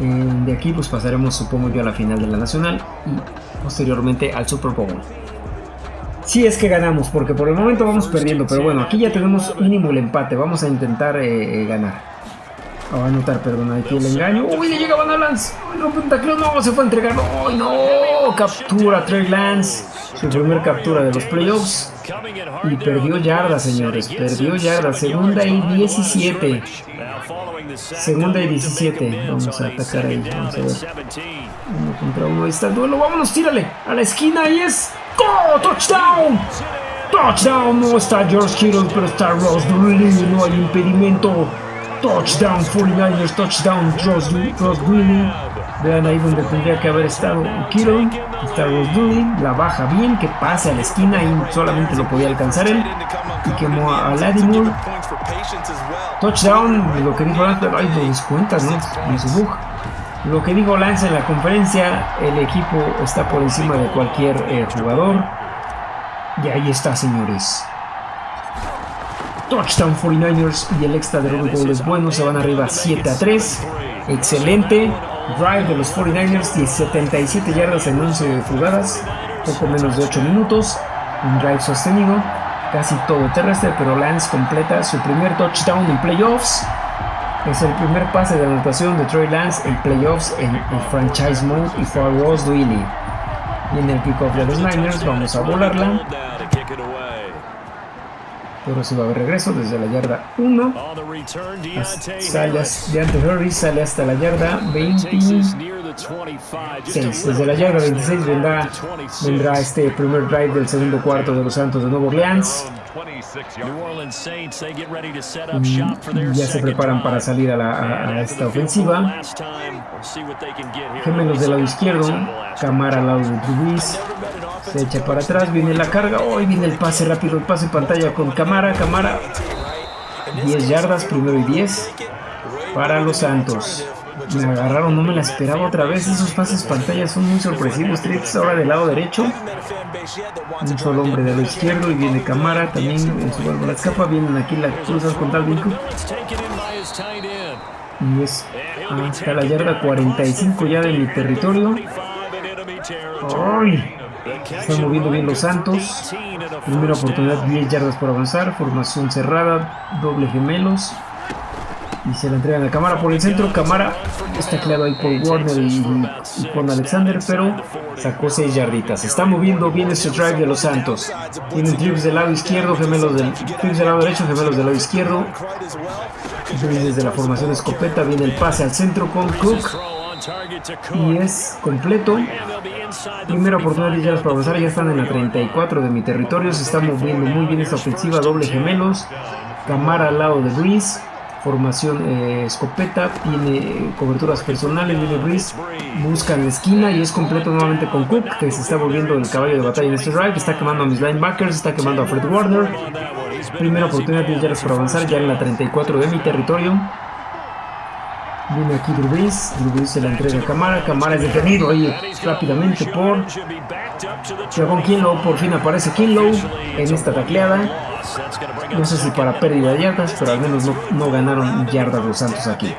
Eh, de aquí pues pasaremos supongo yo a la final de la nacional y posteriormente al Super Bowl. Si es que ganamos, porque por el momento vamos perdiendo, pero bueno, aquí ya tenemos mínimo el empate, vamos a intentar eh, eh, ganar. Ah, va a anotar, perdón, aquí el engaño. ¡Uy, le llega Van Lance! ¡Rompe un tacleo! ¡No! Se fue a entregar. ¡Uy, no! Captura Trey Lance. Su primer captura de los playoffs. Y perdió yardas, señores. Perdió yardas. Segunda y 17. Segunda y 17. Vamos a atacar ahí. Vamos a ver. Uno contra uno. Ahí está el duelo. Vámonos, tírale. A la esquina y es. ¡Go! ¡Touchdown! ¡Touchdown! No está George Kittle, pero está Ross Dooley. No hay impedimento. Touchdown 49ers, touchdown Ross, Ross. Vean ahí donde tendría que haber estado Kittle. Está Dooley. La baja bien, que pase a la esquina y solamente lo podía alcanzar él. Y quemó a Lattimore. Touchdown, lo que dijo Lance, ay, lo descuentas, ¿no? En su bug. Lo que dijo Lance en la conferencia, el equipo está por encima de cualquier eh, jugador. Y ahí está, señores. Touchdown 49ers y el extra de Gold es bueno, se van arriba 7 a 3. Excelente. Drive de los 49ers y 77 yardas en 11 jugadas, poco menos de 8 minutos. Un drive sostenido, casi todo terrestre, pero Lance completa su primer touchdown en playoffs. Es el primer pase de anotación de Troy Lance en playoffs en el franchise mode y fue a Ross Dwelly. Y en el kickoff de los Niners vamos a volarla. Pero si va a haber regreso desde la yarda 1. Sale de ante Harris, sale hasta la yarda 26. Desde la yarda 26 vendrá, vendrá este primer drive del segundo cuarto de los Santos de Nuevo Orleans. Y ya se preparan para salir a, la, a, a esta ofensiva. Gemelos del lado izquierdo. Camara al lado de Trubis. Se echa para atrás, viene la carga. Hoy viene el pase rápido, el pase pantalla con Camara. Camara. 10 yardas, primero y 10 para los Santos. Me agarraron, no me la esperaba otra vez. Esos pases pantalla son muy sorpresivos. Trips ahora del lado derecho. Un solo hombre del lado izquierdo y viene Camara. También en su la escapa. Vienen aquí las cruzas con Dalvin Cook. Y es hasta la yarda 45 ya de mi territorio. ¡Ay! Están moviendo bien los Santos. Primera oportunidad, 10 yardas por avanzar. Formación cerrada, doble gemelos. Y se la entregan a Camara por el centro. Camara está claro ahí por Warner y, y, con Alexander, pero sacó 6 yarditas. Está moviendo bien este drive de los Santos. Tienen trips del lado izquierdo, gemelos del, trips del lado derecho, gemelos del lado izquierdo. Desde la formación escopeta viene el pase al centro con Cook. Y es completo. Primera oportunidad para avanzar. Ya están en la 34 de mi territorio. Se está moviendo muy bien esta ofensiva. Doble gemelos. Camara al lado de Breeze. Formación eh, escopeta. Tiene coberturas personales. Viene Breeze. Busca en la esquina. Y es completo nuevamente con Cook. Que se está volviendo el caballo de batalla en este drive. Está quemando a mis linebackers. Está quemando a Fred Warner. Primera oportunidad de yardas para avanzar. Ya en la 34 de mi territorio. Viene aquí Drew Brees se la entrega a Camara, Camara es detenido ahí rápidamente por Javon Kinlow, por fin aparece Kinlow en esta tacleada. No sé si para pérdida de yardas, pero al menos no, no ganaron yardas los Santos aquí.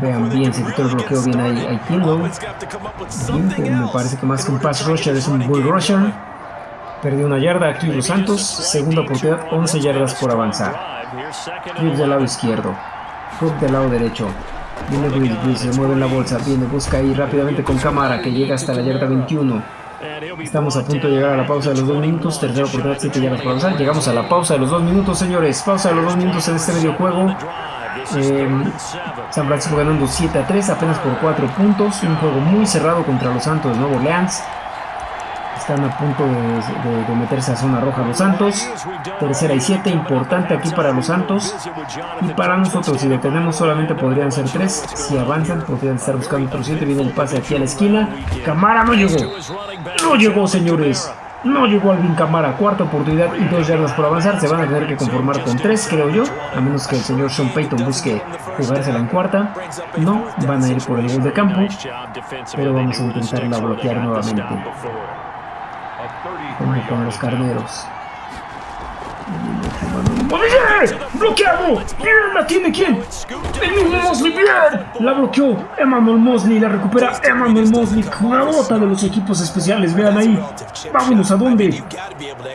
Vean bien, se quitó el bloqueo bien ahí, ahí Kinlow. Bien, me parece que más que un pass rusher es un bull rusher. Perdió una yarda aquí los Santos, segunda oportunidad, 11 yardas por avanzar. Clip del lado izquierdo. Cook del lado derecho. Viene Breeze, se mueve la bolsa, viene, busca ahí rápidamente con cámara que llega hasta la yarda 21. Estamos a punto de llegar a la pausa de los dos minutos, tercera oportunidad, 7 yardas por avanzar. Llegamos a la pausa de los dos minutos, señores. Pausa de los dos minutos en este medio juego. Eh, San Francisco ganando 7 a 3, apenas por 4 puntos. Un juego muy cerrado contra los Santos de Nuevo Orleans. Están a punto de, meterse a zona roja los Santos. Tercera y siete, importante aquí para los Santos. Y para nosotros, si detenemos solamente podrían ser tres. Si avanzan, podrían estar buscando otro siete. Viene el pase aquí a la esquina. Camara no llegó. No llegó, señores. No llegó Alvin Camara, cuarta oportunidad y dos yardas por avanzar. Se van a tener que conformar con tres, creo yo. A menos que el señor Sean Payton busque jugársela en cuarta. No, van a ir por el gol de campo. Pero vamos a intentarla bloquear nuevamente. Como con los carneros. ¡Bloqueado! ¡Bien! ¿La tiene quién? ¡El mismo Mosley! ¡Bien! La bloqueó Emmanuel Mosley. La recupera Emmanuel Mosley. Jugadota de los equipos especiales. Vean ahí. Vámonos a dónde.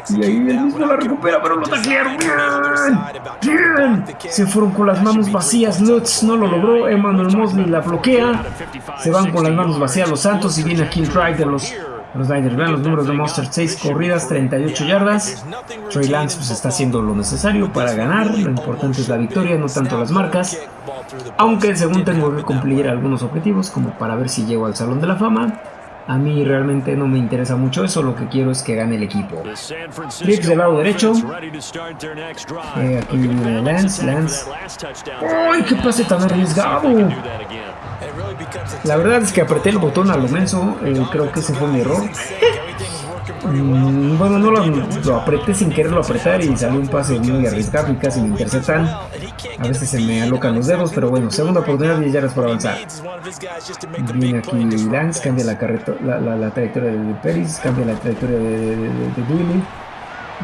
Y ahí él mismo la recupera, pero lo taclearon. ¡Bien! ¡Bien! Se fueron con las manos vacías. Lutz no lo logró. Emmanuel Mosley la bloquea. Se van con las manos vacías los Santos y viene aquí el drive de los los Niners vean los números de Monster 6 corridas, 38 yardas. Trey Lance pues, está haciendo lo necesario para ganar. Lo importante es la victoria, no tanto las marcas. Aunque según tengo que cumplir algunos objetivos, como para ver si llego al Salón de la Fama. A mí realmente no me interesa mucho eso, lo que quiero es que gane el equipo. Trips del lado derecho. Eh, aquí viene Lance, Lance. ¡Ay, qué pase tan arriesgado! La verdad es que apreté el botón a lo menso, eh, creo que ese fue mi error. Mm, bueno, no lo, apreté sin quererlo apretar y salió un pase muy arriesgado y casi me interceptan. A veces se me alocan los dedos, pero bueno, segunda oportunidad y ya eres por avanzar. Viene aquí Lance, cambia la, la, trayectoria de Peris, cambia la trayectoria de, de, de,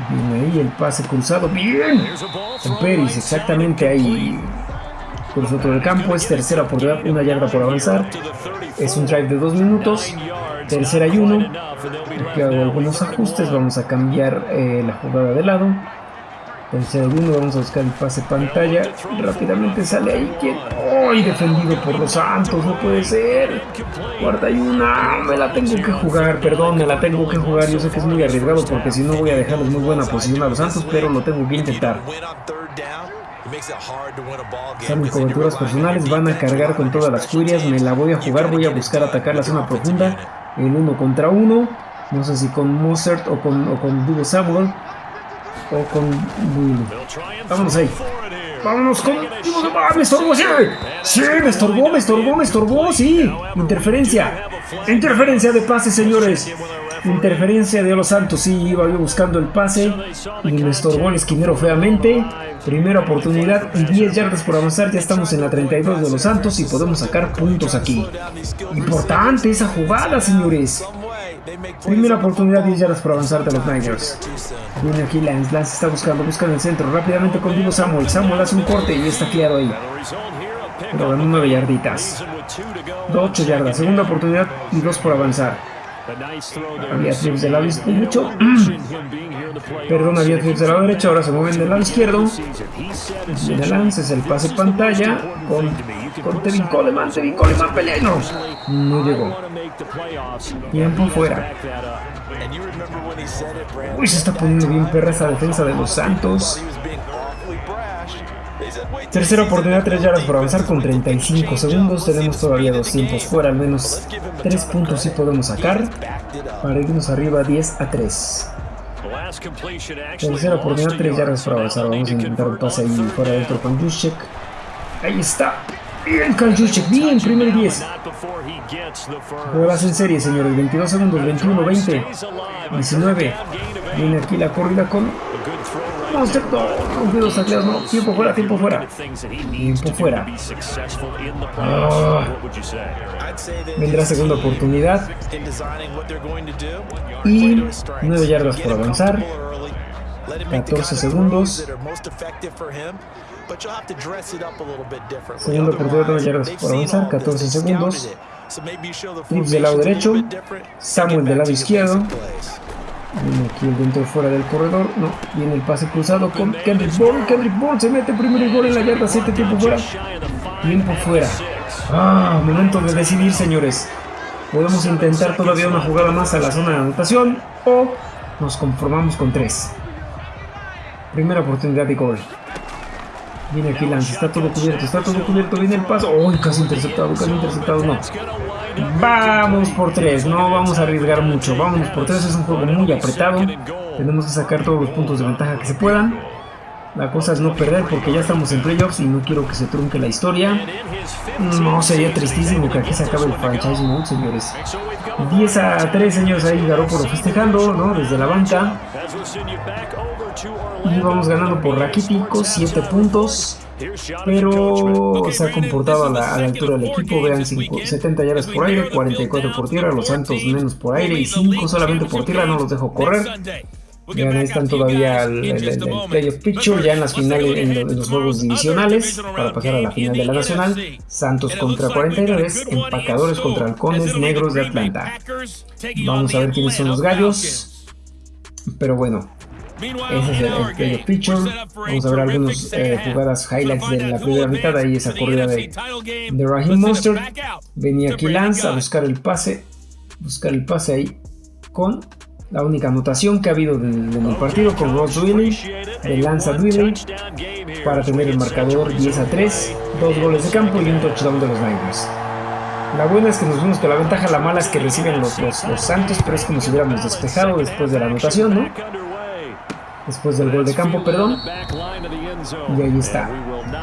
Viene ahí el pase cruzado. ¡Bien! En Peris, exactamente ahí. Por otro del campo es tercera oportunidad, una yarda por avanzar. Es un drive de dos minutos. Tercera y uno. Aquí hago algunos ajustes. Vamos a cambiar eh, la jugada de lado. Tercera y uno. Vamos a buscar el pase pantalla. Rápidamente sale ahí. ¿Quién? ¡Ay! defendido por los Santos. No puede ser. Cuarta y una. Me la tengo que jugar. Perdón, me la tengo que jugar. Yo sé que es muy arriesgado porque si no voy a dejarles muy buena posición a los Santos. Pero lo tengo que intentar. Están mis coberturas personales, van a cargar con todas las curias, me la voy a jugar, voy a buscar atacar la zona profunda en uno contra uno. No sé si con Mozart o con, o con Dugo Samuel o con Willy. Vámonos ahí. Vámonos con... ¡Ah, me estorbó! ¡Sí! ¡Sí! ¡Me estorbó! ¡Me estorbó! ¡Me estorbó! ¡Sí! Interferencia. Interferencia de pase, señores. Interferencia de los Santos. Sí, iba yo buscando el pase y me estorbó el esquinero feamente. Primera oportunidad y 10 yardas por avanzar. Ya estamos en la 32 de los Santos y podemos sacar puntos aquí. Importante esa jugada, señores. Primera oportunidad, 10 yardas por avanzar de los Niners. Viene aquí Lance. Lance está buscando, busca en el centro. Rápidamente contigo Samuel. Samuel hace un corte y está claro ahí. Pero ganó 9 yarditas. 8 yardas. Segunda oportunidad y 2 por avanzar. Había trips del lado derecho. Perdón, había trips del lado derecho. Ahora se mueven del lado izquierdo. Viene Lance, es el pase pantalla. Con, con Tevin Coleman. Tevin Coleman pelea no. No llegó. Tiempo fuera. Uy, se está poniendo bien perra esa defensa de los Santos. Tercera oportunidad, 3 yardas por avanzar con 35 segundos. Tenemos todavía dos tiempos fuera, al menos 3 puntos sí podemos sacar para irnos arriba 10 a 3. Tercera oportunidad, 3 yardas por avanzar. Vamos a intentar un pase ahí fuera dentro con Juszczyk. Ahí está. Bien, Carl Juszczyk. Bien, primer 10. Juegas en serie, señores. 22 segundos, 21, 20, 19. Viene aquí la corrida con No, rompidos tacleos, no. Tiempo fuera, tiempo fuera. Tiempo fuera. Ah. Vendrá segunda oportunidad. Y 9 yardas por avanzar. 14 segundos. Segunda oportunidad, 9 yardas por avanzar. 14 segundos. Trips del lado derecho. Samuel del lado izquierdo. Aquí el dentro fuera del corredor. No, viene el pase cruzado con Kendrick Bourne. Kendrick Bourne se mete primero y gol en la yarda 7, tiempo fuera. Tiempo fuera. Ah, momento de decidir, señores. Podemos intentar todavía una jugada más a la zona de anotación o nos conformamos con 3. Primera oportunidad de gol. Viene aquí Lance, está todo cubierto, está todo cubierto, viene el paso. ¡Uy! casi interceptado, casi interceptado, no. Vamos por tres, no vamos a arriesgar mucho. Vamos por tres, es un juego muy apretado. Tenemos que sacar todos los puntos de ventaja que se puedan. La cosa es no perder porque ya estamos en playoffs y no quiero que se trunque la historia. No, sería tristísimo que aquí se acabe el franchise mode, señores. 10 a 3, señores, ahí Garoppolo festejando, ¿no? Desde la banca. Y vamos ganando por raquítico, 7 puntos. Pero se ha comportado a la, altura del equipo. Vean, 70 yardas por aire, 44 por tierra. Los Santos menos por aire y 5 solamente por tierra. No los dejo correr. Vean, ahí están todavía el, el, playoff picture, ya en las finales, en, los juegos divisionales, para pasar a la final de la nacional. Santos contra 49, empacadores contra halcones negros de Atlanta. Vamos a ver quiénes son los gallos. Pero bueno, ese es el, playoff picture. Vamos a ver algunas eh, jugadas highlights de la primera mitad. Ahí esa corrida de, de Raheem Monster. Venía aquí Lance a buscar el pase. Buscar el pase ahí con la única anotación que ha habido en, el partido con Ross Willy, de Lanza Willy, para tener el marcador 10 a 3, dos goles de campo y un touchdown de los Niners. La buena es que nos vimos que la ventaja, la mala es que reciben los, los, Santos, pero es como si hubiéramos despejado después de la anotación, ¿no? Después del gol de campo, perdón. Y ahí está.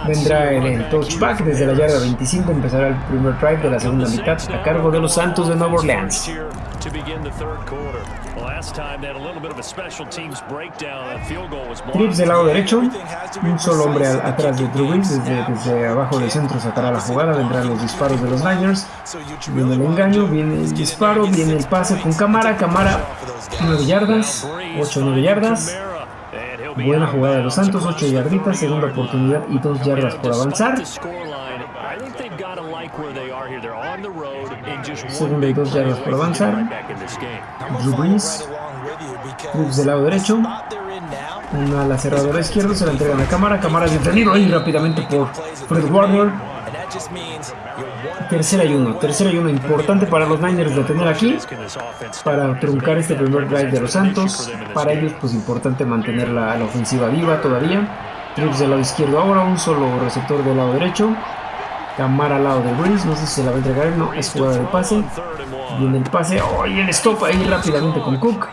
Vendrá el, el, touchback desde la yarda 25, empezará el primer drive de la segunda mitad a cargo de los Santos de Nueva Orleans. Trips del lado derecho, un solo hombre atrás de Drew desde, desde, abajo del centro sacará la jugada, vendrán los disparos de los Niners, viene el engaño, viene el disparo, viene el pase con cámara, cámara 9 yardas, 8 9 yardas, buena jugada de los Santos, 8 yarditas, segunda oportunidad y 2 yardas por avanzar. Segunda y 2 yardas por avanzar. Drew Brees del lado derecho. Una a la cerradora izquierda, se la entregan a cámara. Cámara detenido ahí rápidamente por Fred Warner. Tercera y uno. Tercera importante para los Niners de tener aquí. Para truncar este primer drive de los Santos. Para ellos, pues importante mantener la, ofensiva viva todavía. Trips del lado izquierdo ahora. Un solo receptor del lado derecho. Camara al lado de Breeze. No sé si se la va a entregar. No, es jugada de pase. Viene el pase. ¡Oh! Y stop ahí rápidamente con Cook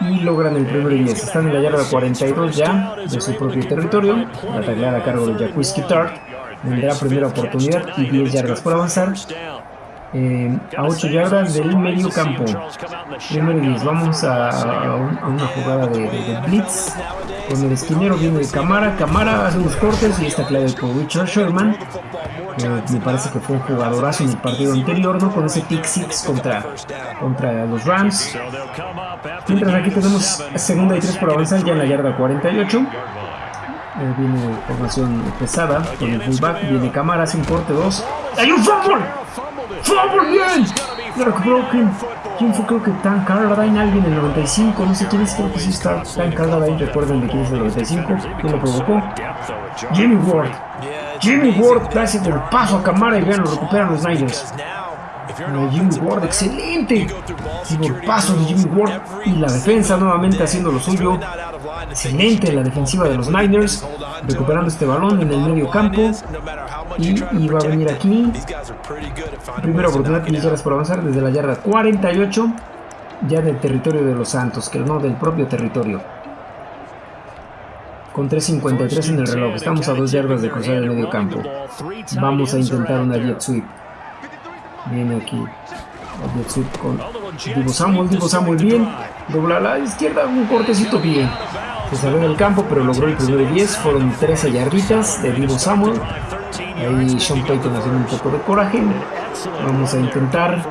y logran el primer 10. Están en la yarda 42 ya de su propio territorio. La tacleada a cargo de Jacques Tart. Vendrá primera oportunidad y 10 yardas por avanzar. Eh, a 8 yardas del medio campo. Primero 10. Vamos a, una jugada de, blitz. Con el esquinero viene de Camara. Camara hace unos cortes y está clave por Richard Sherman me parece que fue un jugadorazo en el partido anterior, ¿no? Con ese pick six contra, contra los Rams. Mientras aquí tenemos segunda y tres por avanzar ya en la yarda 48. Eh, viene formación pesada con el fullback, viene cámara, hace un corte 2. ¡Hay un fumble! ¡Fumble bien! Lo recuperó quién, quién fue, creo que Tan Carradine, alguien en el 95, no sé quién es, creo que sí está Tan Carradine, recuerden de quién es el 95, quién lo provocó. Jimmy Ward. Jimmy Ward hace el paso a cámara y vean, lo recuperan los Niners. Jimmy Ward, excelente. el paso de Jimmy Ward y la defensa nuevamente haciendo lo suyo. Excelente la defensiva de los Niners, recuperando este balón en el medio campo. Y, va a venir aquí. Primera oportunidad, 10 horas por avanzar desde la yarda 48, ya del territorio de los Santos, que no del propio territorio con 3.53 en el reloj. Estamos a dos yardas de cruzar el medio campo. Vamos a intentar una jet sweep. Viene aquí. Con Divo Samuel. Divo Samuel bien. Dobla a la izquierda. Un cortecito bien. Se salió del campo, pero logró el primero 10. Fueron 13 yarditas de Divo Samuel. Ahí Sean Payton haciendo un poco de coraje. Vamos a intentar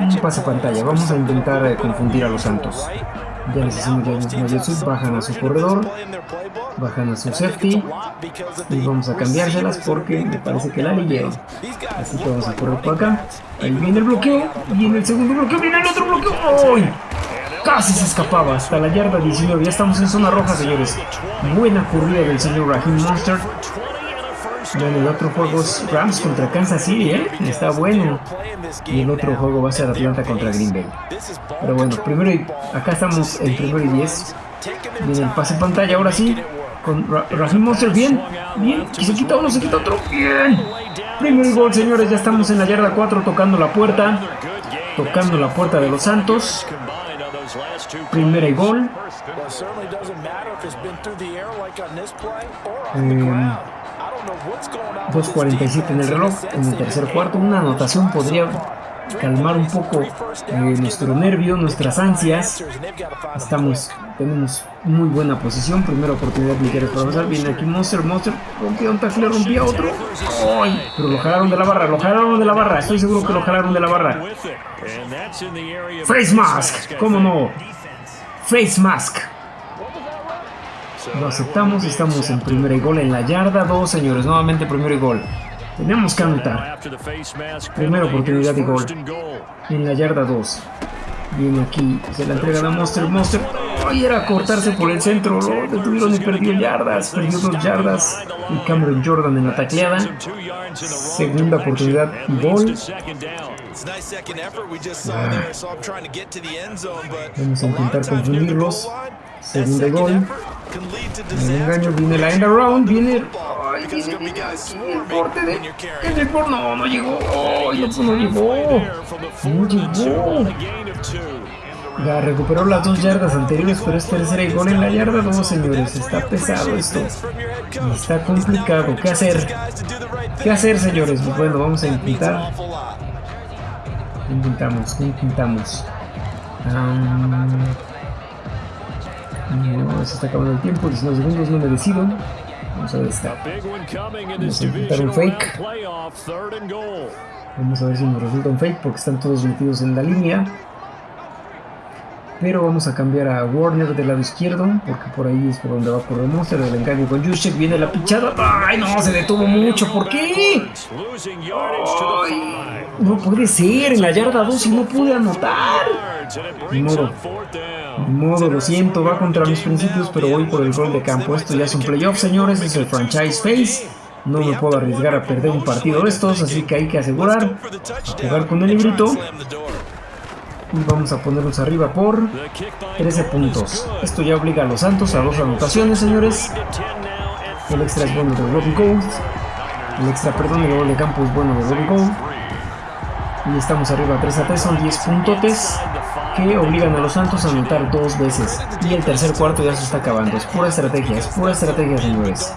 un pase pantalla. Vamos a intentar eh, confundir a los Santos. Ya les hicimos bajan a su corredor, bajan a su safety y vamos a cambiárselas porque me parece que la leyeron. Así que vamos a correr por acá. Ahí viene el bloqueo y en el segundo bloqueo viene el otro bloqueo. ¡Ay! Casi se escapaba hasta la yarda 19. Ya estamos en zona roja, señores. Buena corrida del señor Raheem Monster. Bueno, el otro juego es Rams contra Kansas City, ¿eh? Está bueno. Y el otro juego va a ser Atlanta contra Green Bay. Pero bueno, primero y, acá estamos en primero y 10. Viene el pase pantalla, ahora sí. con Ra Monster. Bien, bien. Se quita uno, se quita otro. Bien. Primer gol, señores. Ya estamos en la yarda 4 tocando la puerta. Tocando la puerta de los Santos. Primera y gol. 2.47 en el reloj. En el tercer cuarto. Una anotación podría calmar un poco eh, nuestro nervio, nuestras ansias. Estamos, tenemos muy buena posición. Primera oportunidad Miguel para avanzar. Viene aquí Monster, Monster. Rompía un tackle, rompía otro. Pero lo jalaron de la barra, lo jalaron de la barra. Estoy seguro que lo jalaron de la barra. Face Mask, ¿cómo no? Face Mask. Lo aceptamos, estamos en primera y gol en la yarda 2, señores. Nuevamente primero y gol. Tenemos que anotar. Primera oportunidad de gol. En la yarda 2. Viene aquí, se la entrega a Monster. Monster. Ay, era cortarse por el centro. Lo detuvieron y perdió yardas. Perdió dos yardas. Y Cameron Jordan en la tacleada. Segunda oportunidad gol. Vamos a intentar confundirlos. Segunda gol. El engaño viene la end around. Viene Ay, viene, viene el corte de... El por... No, no llegó. Ay, no, no llegó. No llegó. Ya recuperó las dos yardas anteriores, pero es tercera y gol en la yarda 2, señores. Está pesado esto. Está complicado. ¿Qué hacer? ¿Qué hacer, señores? Pues bueno, vamos a intentar. Intentamos, intentamos. Um... No, se está acabando el tiempo, 19 segundos, no me decido. Vamos a ver esta. Vamos a intentar un fake. Vamos a ver si nos resulta un fake porque están todos metidos en la línea. Pero vamos a cambiar a Warner del lado izquierdo, porque por ahí es por donde va por el monster del engaño con Juszczyk. Viene la pichada. ¡Ay, no! Se detuvo mucho. ¿Por qué? Ay, no puede ser. En la yarda 2 y no pude anotar. Ni modo. Ni modo, lo siento. Va contra mis principios, pero voy por el gol de campo. Esto ya es un playoff, señores. Es el franchise face. No me puedo arriesgar a perder un partido de estos, así que hay que asegurar. jugar con el librito. Y vamos a ponernos arriba por 13 puntos. Esto ya obliga a los Santos a dos anotaciones, señores. El extra es bueno de Robin Gold. El extra, perdón, el gol de campo es bueno de Robin Gold. Y estamos arriba 3 a 3, son 10 puntotes que obligan a los Santos a anotar dos veces. Y el tercer cuarto ya se está acabando. Es pura estrategia, es pura estrategia, señores.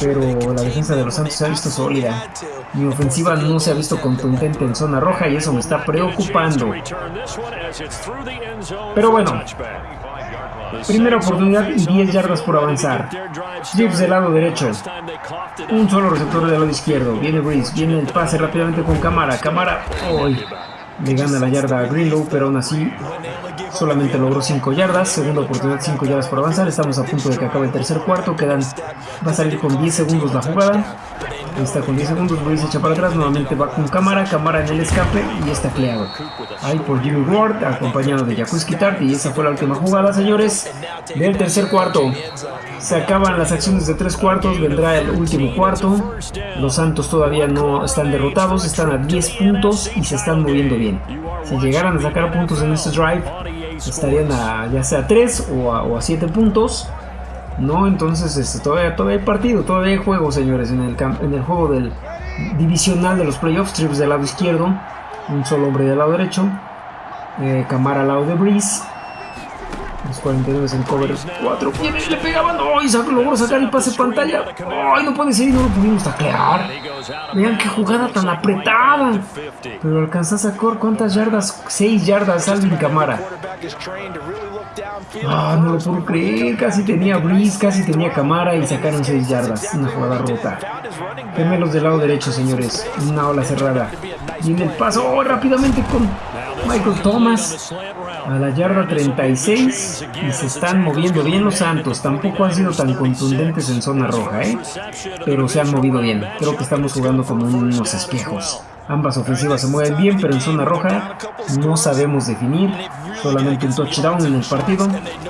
Pero la defensa de los Santos se ha visto sólida. Mi ofensiva no se ha visto contundente en zona roja y eso me está preocupando. Pero bueno, primera oportunidad y 10 yardas por avanzar. Strips del lado derecho. Un solo receptor del lado izquierdo. Viene Breeze, viene el pase rápidamente con cámara. Cámara, hoy le gana la yarda a Greenlow, pero aún así solamente logró 5 yardas, segunda oportunidad 5 yardas por avanzar, estamos a punto de que acabe el tercer cuarto, quedan, va a salir con 10 segundos la jugada, Ahí está con 10 segundos, se echa para atrás, nuevamente va con cámara, cámara en el escape y está cleado. Ahí por Jimmy Ward, acompañado de Jacuski Tart y esa fue la última jugada, señores, del tercer cuarto. Se acaban las acciones de tres cuartos, vendrá el último cuarto. Los Santos todavía no están derrotados, están a 10 puntos y se están moviendo bien. Si llegaran a sacar puntos en este drive, estarían a ya sea 3 o a, o 7 puntos. No, entonces este, todavía, todavía hay partido, todavía hay juego, señores, en el, en el juego del divisional de los playoffs, trips del lado izquierdo, un solo hombre del lado derecho, eh, Camara al lado de Breeze, los 49 en cover 4. Viene, le pegaban. ¡Ay! logró sacar el pase pantalla. ¡Ay! No puede ser y no lo pudimos taclear. Vean qué jugada tan apretada. Pero alcanzó a sacar cuántas yardas. 6 yardas Alvin Camara. Ah, no lo puedo creer. Casi tenía Breeze, casi tenía Camara y sacaron 6 yardas. Una jugada rota. Gemelos del lado derecho, señores. Una ola cerrada. Viene el paso oh, rápidamente con Michael Thomas a la yarda 36 y se están moviendo bien los Santos. Tampoco han sido tan contundentes en zona roja, ¿eh? pero se han movido bien. Creo que estamos jugando como unos espejos. Ambas ofensivas se mueven bien, pero en zona roja no sabemos definir. Solamente un touchdown en el partido.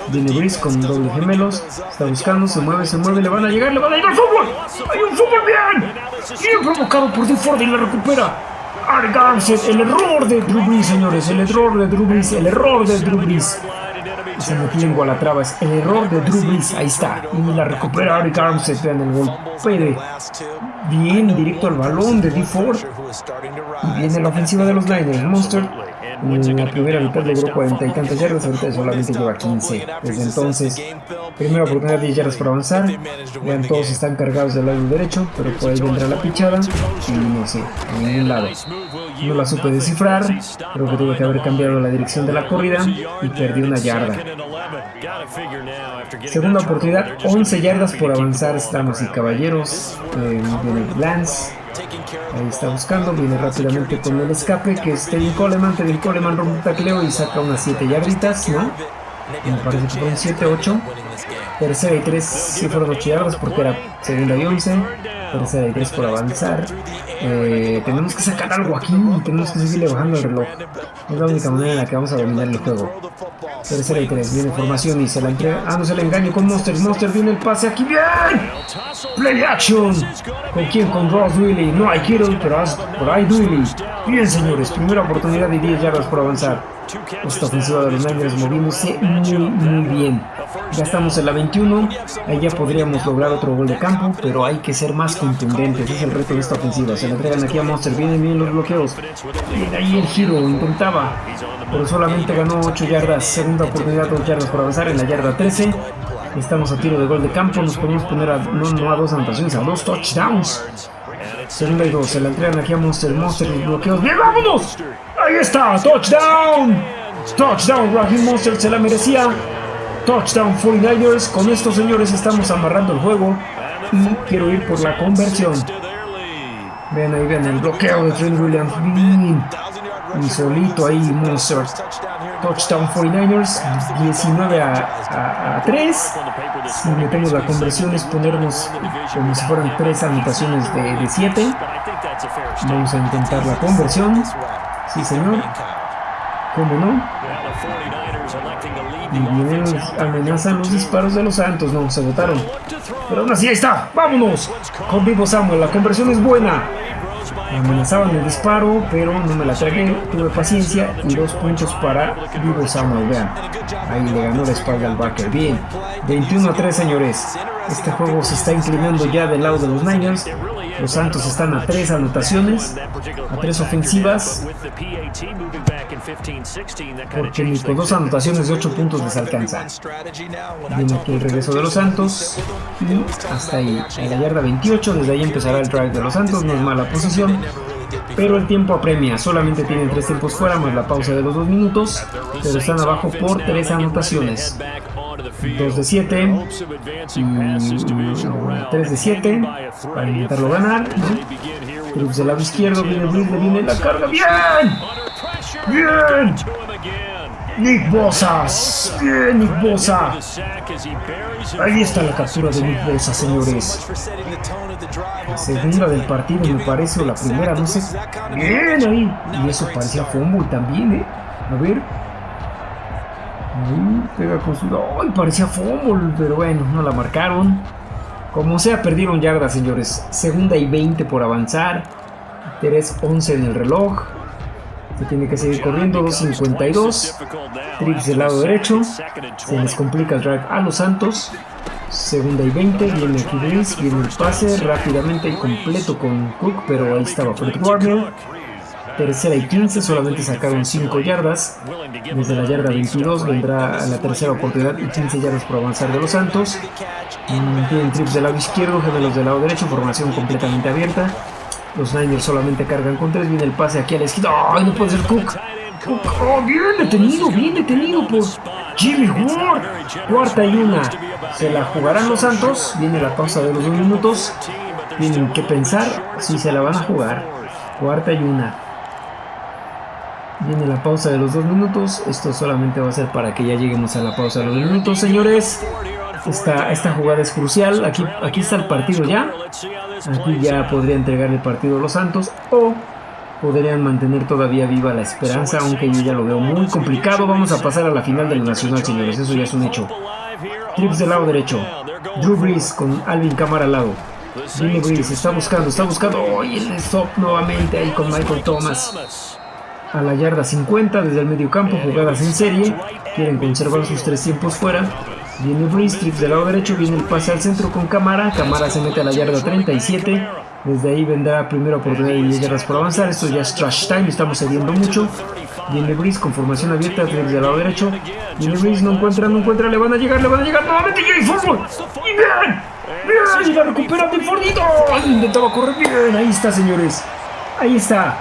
Viene Brice con doble gemelos. Está buscando, se mueve, se mueve. Le van a llegar, le van a llegar fútbol. Hay un fútbol bien. Bien provocado por Ford y la recupera. El error de Drew Brees, señores, el error de Drew Brees, el error de Drew Brees. Se metió en Gualatrava. Es el error de Drew Brees. Ahí está. Y la recupera Eric Armstead. Vean el golpe bien directo al balón de D. Ford. Y viene la ofensiva de los Niners. Monster la primera mitad logró 40 y tantas yardas, ahorita solamente lleva 15. Desde entonces, primera oportunidad de 10 yardas para avanzar. Vean, todos están cargados del lado derecho, pero por ahí vendrá la pichada. Y no sé, a ningún lado. No la supe descifrar, creo que tuve que haber cambiado la dirección de la corrida y perdí una yarda. Segunda oportunidad, 11 yardas por avanzar, estamos y caballeros. Eh, viene Lance Ahí está buscando, viene rápidamente con el escape que es Teddy Coleman. Teddy Coleman rompe un tacleo y saca unas 7 yarditas, ¿no? Me parece que fueron 7, 8. Tercera y 3, sí fueron 8 yardas porque era segunda y 11. Tercera y 3 por avanzar. Eh, tenemos que sacar algo aquí y tenemos que seguirle bajando el reloj. Es la única manera en la que vamos a dominar el juego. Tercera y 3, viene formación y se la entrega. Ah, no se le engaño con Monster. Monster viene el pase aquí. ¡Bien! Play action. ¿Con quién? Con Ross Willy. No hay Kittle, pero por ahí Willy. Bien, señores. Primera oportunidad de 10 yardas por avanzar. Esta ofensiva de los Niners moviéndose muy, muy bien. Ya estamos en la 21. Ahí ya podríamos lograr otro gol de campo, pero hay que ser más contundentes. Es el reto de esta ofensiva. Se le entregan aquí a Monster. Vienen bien los bloqueos. Viene ahí el giro. Intentaba, pero solamente ganó 8 yardas. Segunda oportunidad, 2 yardas por avanzar en la yarda 13. Estamos a tiro de gol de campo. Nos podemos poner a, no, a dos anotaciones, a dos touchdowns. Segunda y dos. Se la entregan aquí a Monster. Monster los bloqueos. ¡Bien, vámonos! Ahí está. Touchdown. Touchdown. Raheem Monster se la merecía. Touchdown 49ers. Con estos señores estamos amarrando el juego. Y quiero ir por la conversión. Vean ahí, vean el bloqueo de Trent Williams. Y solito ahí Monster. Touchdown 49ers. 19 a, 3. Si metemos la conversión es ponernos como si fueran 3 anotaciones de 7. Vamos a intentar la conversión. Sí, señor. ¿Cómo no? Y bien, amenazan los disparos de los Santos. No, se votaron. Pero aún así, ahí está. ¡Vámonos! Con Vivo Samuel, la conversión es buena. Amenazaban el disparo, pero no me la tragué. Tuve paciencia y dos puntos para Vivo Samuel. Vean, ahí le ganó la espalda al backer. Bien, 21 a 3, señores. Este juego se está inclinando ya del lado de los Niners. Los Santos están a tres anotaciones, a tres ofensivas, porque ni con dos anotaciones de ocho puntos les alcanza. Viene aquí el regreso de los Santos y hasta ahí, en la yarda 28, desde ahí empezará el drive de los Santos, no es mala posición. Pero el tiempo apremia, solamente tienen tres tiempos fuera más la pausa de los dos minutos, pero están abajo por tres anotaciones. 2 de 7 y 3 de 7 para intentarlo ganar. Cruz del lado izquierdo, viene Blitz, viene la carga. ¡Bien! ¡Bien! Nick Bosa, bien Nick Bosa. Ahí está la captura de Nick Bosa, señores. La segunda del partido me parece, o la primera, no sé. Bien ahí. Y eso parecía fumble también, ¿eh? A ver pega con su... ¡Ay! Parecía fútbol, pero bueno, no la marcaron. Como sea, perdieron yardas, señores. Segunda y 20 por avanzar. 3-11 en el reloj. Se tiene que seguir corriendo. 2.52. Trips del lado derecho. Se les complica el drive a los Santos. Segunda y 20. Viene aquí Viene el pase rápidamente y completo con Cook. Pero ahí estaba Fred Warner. Tercera y 15, solamente sacaron 5 yardas. Desde la yarda 22 vendrá la tercera oportunidad y 15 yardas por avanzar de los Santos. Tienen trips del lado izquierdo, gemelos del lado derecho, formación completamente abierta. Los Niners solamente cargan con 3. Viene el pase aquí a la izquierda. ¡Ay, no puede ser Cook! ¡Oh, bien detenido! Bien detenido por Jimmy Ward. Cuarta y una. Se la jugarán los Santos. Viene la pausa de los dos minutos. Tienen que pensar si se la van a jugar. Cuarta y una. Viene la pausa de los dos minutos. Esto solamente va a ser para que ya lleguemos a la pausa de los dos minutos, señores. Esta, esta jugada es crucial. Aquí, aquí está el partido ya. Aquí ya podría entregar el partido a los Santos. O podrían mantener todavía viva la esperanza, aunque yo ya lo veo muy complicado. Vamos a pasar a la final del Nacional, señores. Eso ya es un hecho. Trips del lado derecho. Drew Brees con Alvin Cámara al lado. Jimmy Brees está buscando, está buscando. ¡Oh! el stop nuevamente ahí con Michael Thomas. A la yarda 50 desde el medio campo, jugadas en serie. Quieren conservar sus tres tiempos fuera. Viene Breeze, trips del lado derecho, viene el pase al centro con Camara. Camara se mete a la yarda 37. Desde ahí vendrá primera oportunidad de 10 yardas por avanzar. Esto ya es trash time, estamos cediendo mucho. Viene Breeze con formación abierta, trips del lado derecho. Viene Breeze, no encuentra, no encuentra, le van a llegar, le van a llegar nuevamente. ¡Y fútbol! ¡Y bien! ¡Bien! ¡Y la recupera de Fordito! Intentaba correr bien, ahí está, señores. Ahí está.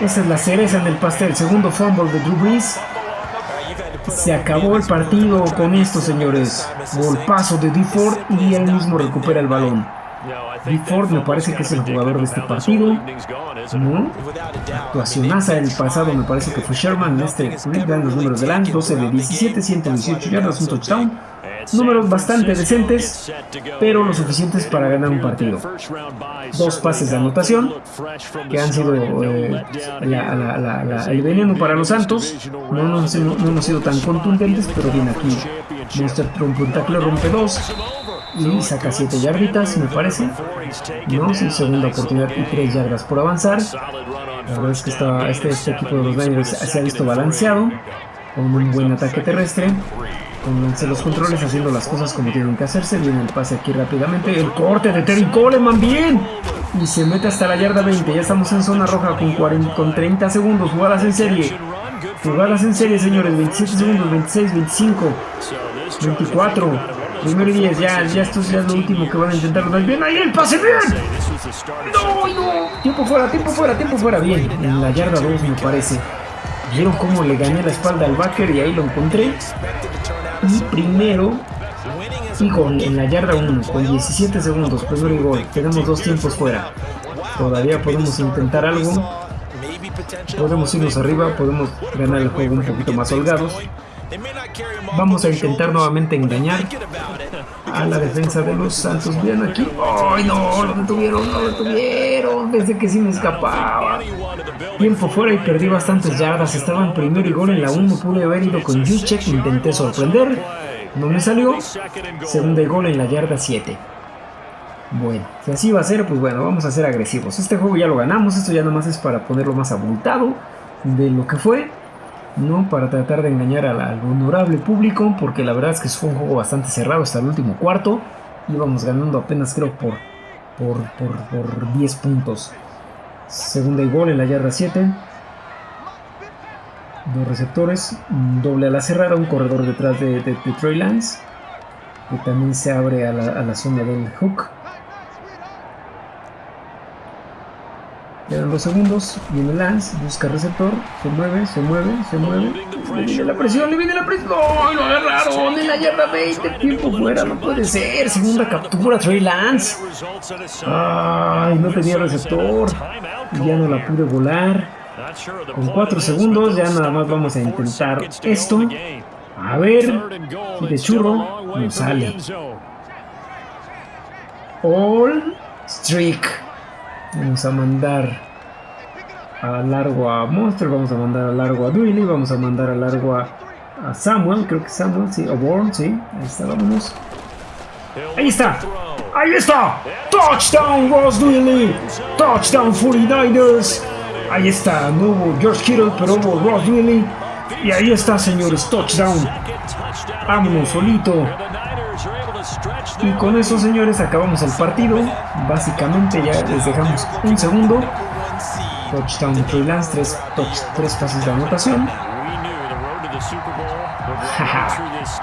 Esa es la cereza en el pastel. Segundo fumble de Drew Brees. Se acabó el partido con esto, señores. Golpazo de D. Y él mismo recupera el balón. D. Ford me parece que es el jugador de este partido. ¿No? Actuacionaza del pasado me parece que fue Sherman en este dan los números del año. 12 de 17, 118 yardas, un touchdown. Números bastante decentes, pero lo suficientes para ganar un partido. Dos pases de anotación, que han sido eh, el veneno para los Santos. No, no, hemos sido tan contundentes, pero bien aquí. Monster rompe un tackle, rompe dos. Y saca 7 yarditas, me parece. No, sí, segunda oportunidad y 3 yardas por avanzar. La verdad es que este, este, equipo de los Niners se ha visto balanceado, con un buen ataque terrestre. Pónganse los controles haciendo las cosas como tienen que hacerse. Viene el pase aquí rápidamente. El corte de Terry Coleman, bien. Y se mete hasta la yarda 20. Ya estamos en zona roja con, 40, con 30 segundos. Jugadas en serie. Jugadas en serie, señores. 27 segundos, 26, 25, 24. Primero y 10. Ya, ya esto es lo último que van a intentar. Bien, ahí el pase, bien. No, no. Tiempo fuera, tiempo fuera, tiempo fuera. Bien, en la yarda 2 me parece. Vieron cómo le gané la espalda al backer y ahí lo encontré. Y primero y gol en la yarda 1 con 17 segundos, primero y gol. Tenemos dos tiempos fuera. Todavía podemos intentar algo. Podemos irnos arriba, podemos ganar el juego un poquito más holgados. Vamos a intentar nuevamente engañar a la defensa de los Santos. Bien aquí. ¡Ay, no! Lo detuvieron, lo detuvieron. Desde que sí me escapaba. Tiempo fuera y perdí bastantes yardas. Estaba en primero y gol en la 1. Pude haber ido con Juszczyk. Intenté sorprender. No me salió. Segunda y gol en la yarda 7. Bueno, si así va a ser, pues bueno, vamos a ser agresivos. Este juego ya lo ganamos. Esto ya nada más es para ponerlo más abultado de lo que fue. ¿No? Para tratar de engañar al, honorable público, porque la verdad es que fue un juego bastante cerrado hasta el último cuarto. Íbamos ganando apenas creo por, por, por, 10 puntos. Segunda y gol en la yarda 7. Dos receptores, doble a la cerrada, un corredor detrás de, de, Trey Lance, que también se abre a la, a la zona del hook. Quedan dos segundos. Viene Lance, busca receptor. Se mueve, se mueve, se mueve. Le viene la presión, le viene la presión. ¡No! Lo agarraron en la yarda 20. Tiempo fuera, no puede ser. Segunda captura, Trey Lance. Ay, no tenía receptor. Ya no la pude volar. Con cuatro segundos, ya nada más vamos a intentar esto. A ver, de churro nos sale. All Streak. Vamos a mandar a largo a Monster, vamos a mandar a largo a Duily, vamos a mandar a largo a, Samuel, creo que Samuel, sí, o Born, sí, ahí está, vámonos. Ahí está, ahí está, touchdown Ross Duily, touchdown 49ers, ahí está, no hubo George Kittle, pero hubo Ross Duily, y ahí está señores, touchdown, vámonos solito. Y con eso, señores, acabamos el partido. Básicamente ya les dejamos un segundo. Touchdown de Trey Lance, tres, tres pases de anotación.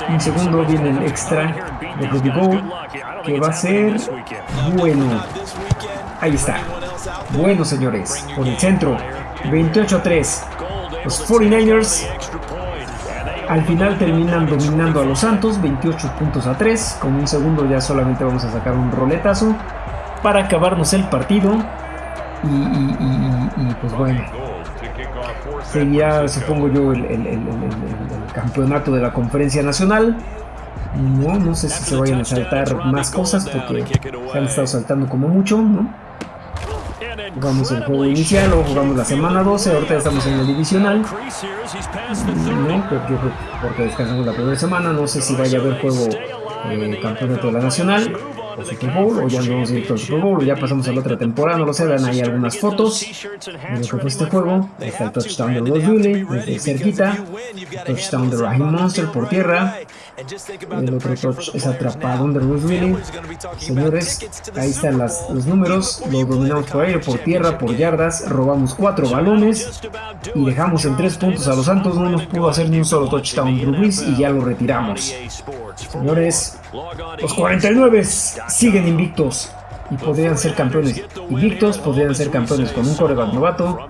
un segundo viene el extra de Ruby Gold, que va a ser bueno. Ahí está. Bueno, señores, por el centro. 28 a 3. Los 49ers al final terminan dominando a los Santos, 28 puntos a 3. Con un segundo ya solamente vamos a sacar un roletazo para acabarnos el partido. Y, pues bueno, seguirá supongo yo el, campeonato de la conferencia nacional. No, no sé si se vayan a saltar más cosas porque se han estado saltando como mucho, ¿no? Jugamos el juego inicial o jugamos la semana 12, ahorita estamos en el divisional. No, porque, descansamos la primera semana, no sé si vaya a haber juego eh, campeonato de la nacional. Super Bowl, o ya no vamos directo al Super Bowl, o ya pasamos a la otra temporada, no lo sé, vean ahí algunas fotos de lo que fue este juego. Está el touchdown de Ross Dooley, desde cerquita, touchdown de Raheem Monster por tierra, el otro touch es atrapado de Bruce Willis. Señores, ahí están las, los números. Lo dominamos por aire, por tierra, por yardas. Robamos cuatro balones y dejamos en tres puntos a los Santos. No nos pudo hacer ni un solo touchdown Bruce y ya lo retiramos. Señores, los 49 siguen invictos y podrían ser campeones invictos, podrían ser campeones con un coreback novato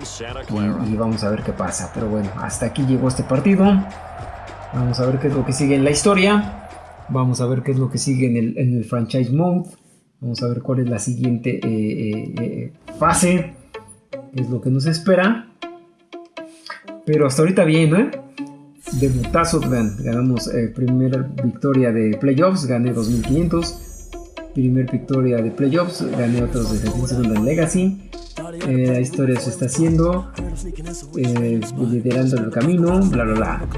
y, y, vamos a ver qué pasa. Pero bueno, hasta aquí llegó este partido. Vamos a ver qué es lo que sigue en la historia. Vamos a ver qué es lo que sigue en el, franchise mode. Vamos a ver cuál es la siguiente eh, eh, eh, fase. Es lo que nos espera. Pero hasta ahorita bien, ¿eh? Debutazo, vean, ganamos primera victoria de playoffs, gané 2500. Primer victoria de playoffs, gané otros de segunda en Legacy. la historia se está haciendo, liderando el camino, bla bla bla.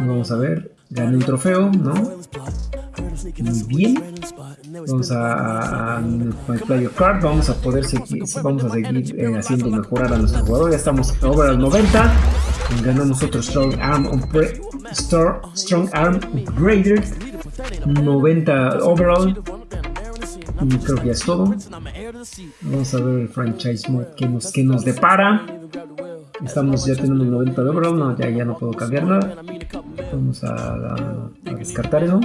Vamos a ver, gané un trofeo, ¿no? Muy bien. Vamos a, My Player Card, vamos a poder seguir, vamos a seguir eh, haciendo mejorar a nuestro jugador. Ya estamos over al 90. Ganamos otro Strong Arm, Strong Arm Upgraded. 90 overall. Y creo que ya es todo. Vamos a ver el franchise mode que nos, que nos depara. Estamos, ya tenemos 90 de overall, no, ya, ya no puedo cambiar nada. Vamos a, descartar eso.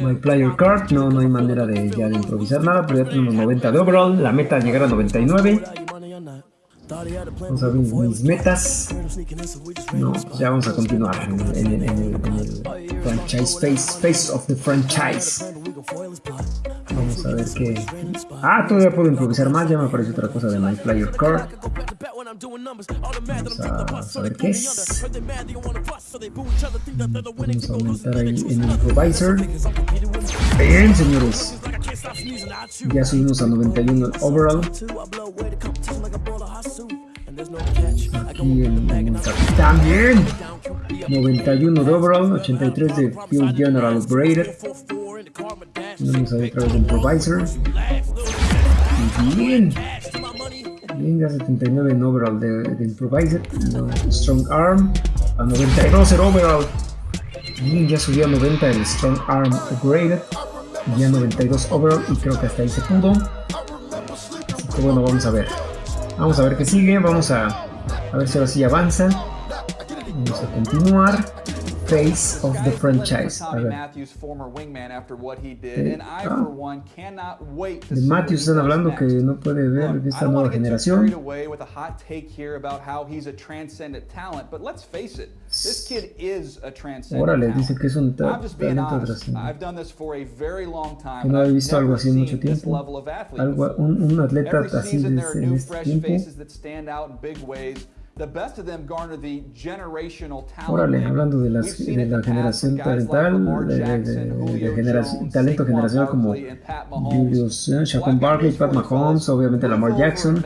My player card, no, no hay manera de ya de improvisar nada, pero ya tenemos 90 de overall. La meta es llegar a 99. Vamos a ver mis, metas. No, ya vamos a continuar en el, franchise face, face of the franchise. Vamos a ver qué. Ah, todavía puedo improvisar más. Ya me aparece otra cosa de My Player Card. Vamos a, ver qué es. Vamos a aumentar ahí en el improviser. Bien, señores. Ya subimos a 91 overall. Aquí en, en el capitán, bien. 91 de overall, 83 de Field General Upgraded. Vamos a ver otra vez improviser. Bien. Bien, ya 79 en overall de, de improviser. strong arm. A 92 el overall. Bien, ya subió a 90 el strong arm upgraded. Ya 92 overall y creo que hasta ahí se pudo. Así que bueno, vamos a ver. Vamos a ver qué sigue. Vamos a, a ver si ahora sí avanza. Vamos a continuar. Face of the franchise. A ver. De, ah, de Matthews están hablando que no puede ver esta nueva generación. Órale, dice que es un talento trascendente. No he visto algo así en mucho tiempo. Algo, un, un atleta así desde, en este tiempo. Órale, hablando de, las, de la generación talental, de, de, de generación, talento generacional como Julius eh, Shaquan Barkley, Pat Mahomes, obviamente Lamar Jackson.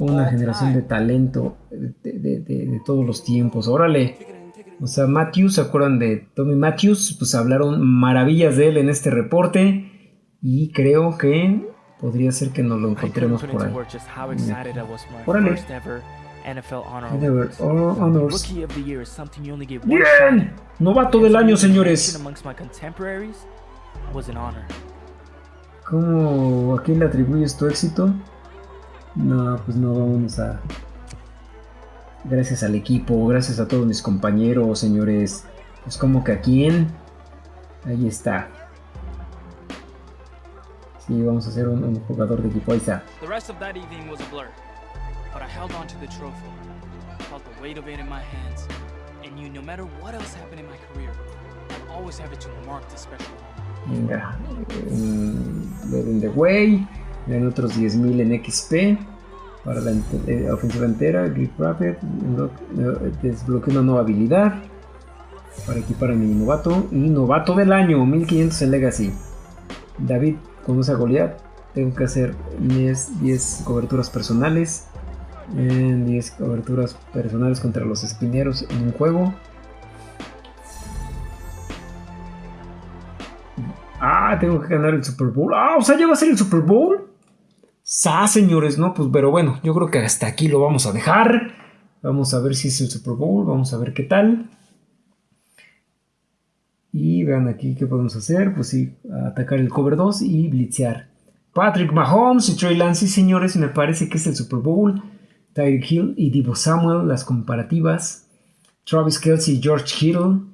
Una generación de talento de, todos los tiempos. Órale. O sea, Matthews, ¿se acuerdan de Tommy Matthews? Pues hablaron maravillas de él en este reporte. Y creo que Podría ser que nos lo encontremos por ahí. Órale. Honors. Bien. Novato del año, señores. ¿Cómo a quién le atribuyes tu éxito? No, pues no vamos a. Gracias al equipo, gracias a todos mis compañeros, señores. Pues como que a quién. Ahí está. Sí, vamos a hacer un, un jugador de equipo. Ahí está. The rest of that evening was a blur, but I held on to the trophy. Felt the weight of it in my hands, and knew no matter what else happened in my career, I'd always have it to mark the special Venga, um, the way, en otros 10.000 en XP para la eh, ofensiva entera, Grip Rapid, eh, desbloqueo una nueva habilidad para equipar a mi novato y novato del año, 1500 en Legacy. David Vamos a golear. Tengo que hacer 10, coberturas personales. 10 coberturas personales contra los espineros en un juego. Ah, tengo que ganar el Super Bowl. Ah, o sea, ya va a ser el Super Bowl. Sa, señores, no, pues, pero bueno, yo creo que hasta aquí lo vamos a dejar. Vamos a ver si es el Super Bowl, vamos a ver qué tal. Y vean aquí qué podemos hacer. Pues sí, atacar el cover 2 y blitzear. Patrick Mahomes y Trey Lance, señores, me parece que es el Super Bowl. Tyreek Hill y Divo Samuel, las comparativas. Travis Kelsey y George Hill.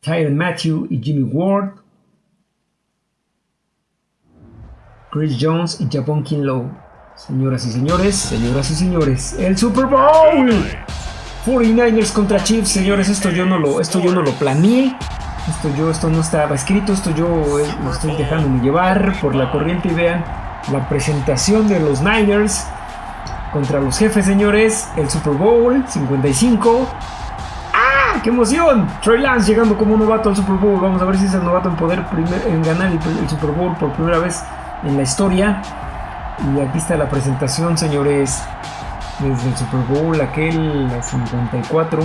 Tyron Matthew y Jimmy Ward. Chris Jones y Japón Kinlow. Señoras y señores, señoras y señores, el Super Bowl. 49ers contra Chiefs, señores, esto yo no lo, esto yo no lo planeé. Esto yo, esto no estaba escrito, esto yo eh, lo estoy dejándome llevar por la corriente y vean la presentación de los Niners contra los jefes, señores. El Super Bowl 55. ¡Ah! ¡Qué emoción! Trey Lance llegando como novato al Super Bowl. Vamos a ver si es el novato en poder en ganar el Super Bowl por primera vez en la historia. Y aquí está la presentación, señores, desde el Super Bowl, aquel 54,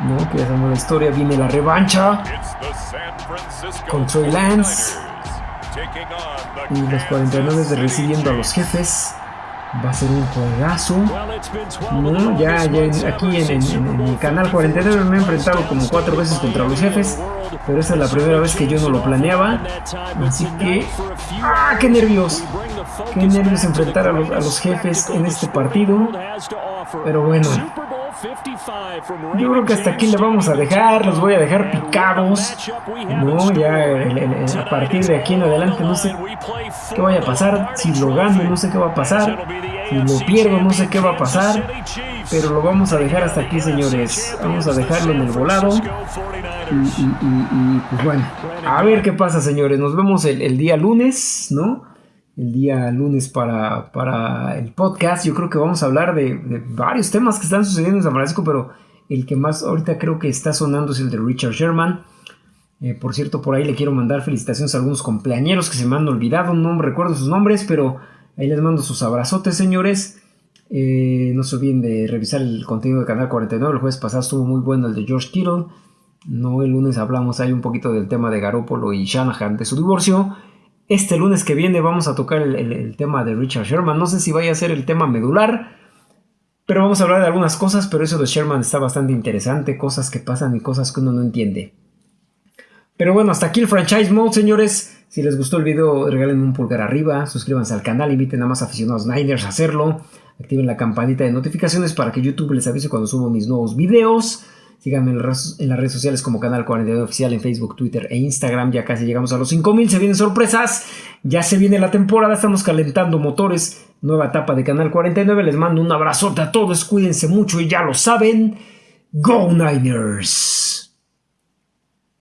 ¿no? que ya sabemos la historia, viene la revancha con Troy Lance y los 49 recibiendo a los jefes. Va a ser un juegazo. No, ya, ya aquí en, en, mi canal 49 me he enfrentado como cuatro veces contra los jefes. Pero esta es la primera vez que yo no lo planeaba. Así que. ¡Ah! ¡Qué nervios! Qué nervios enfrentar a los, a los jefes en este partido. Pero bueno. Yo creo que hasta aquí le vamos a dejar, los voy a dejar picados. No, ya a partir de aquí en adelante no sé qué vaya a pasar. Si lo gano, no sé qué va a pasar. Si lo pierdo, no sé qué va a pasar. Pero lo vamos a dejar hasta aquí, señores. Vamos a dejarlo en el volado. Y, pues bueno, a ver qué pasa, señores. Nos vemos el, día lunes, ¿no? El día lunes para, para, el podcast. Yo creo que vamos a hablar de, varios temas que están sucediendo en San Francisco, pero el que más ahorita creo que está sonando es el de Richard Sherman. Eh, por cierto, por ahí le quiero mandar felicitaciones a algunos cumpleañeros que se me han olvidado, no recuerdo sus nombres, pero ahí les mando sus abrazotes, señores. Eh, no se olviden de revisar el contenido del canal 49. El jueves pasado estuvo muy bueno el de George Kittle. No, el lunes hablamos ahí un poquito del tema de Garoppolo y Shanahan de su divorcio. Este lunes que viene vamos a tocar el, tema de Richard Sherman. No sé si vaya a ser el tema medular, pero vamos a hablar de algunas cosas. Pero eso de Sherman está bastante interesante. Cosas que pasan y cosas que uno no entiende. Pero bueno, hasta aquí el franchise mode, señores. Si les gustó el video, regalen un pulgar arriba, suscríbanse al canal, inviten a más aficionados Niners a hacerlo, activen la campanita de notificaciones para que YouTube les avise cuando subo mis nuevos videos. Síganme en las redes sociales como Canal 49 Oficial en Facebook, Twitter e Instagram. Ya casi llegamos a los 5000. Se vienen sorpresas. Ya se viene la temporada. Estamos calentando motores. Nueva etapa de Canal 49. Les mando un abrazote a todos. Cuídense mucho y ya lo saben. Go Niners.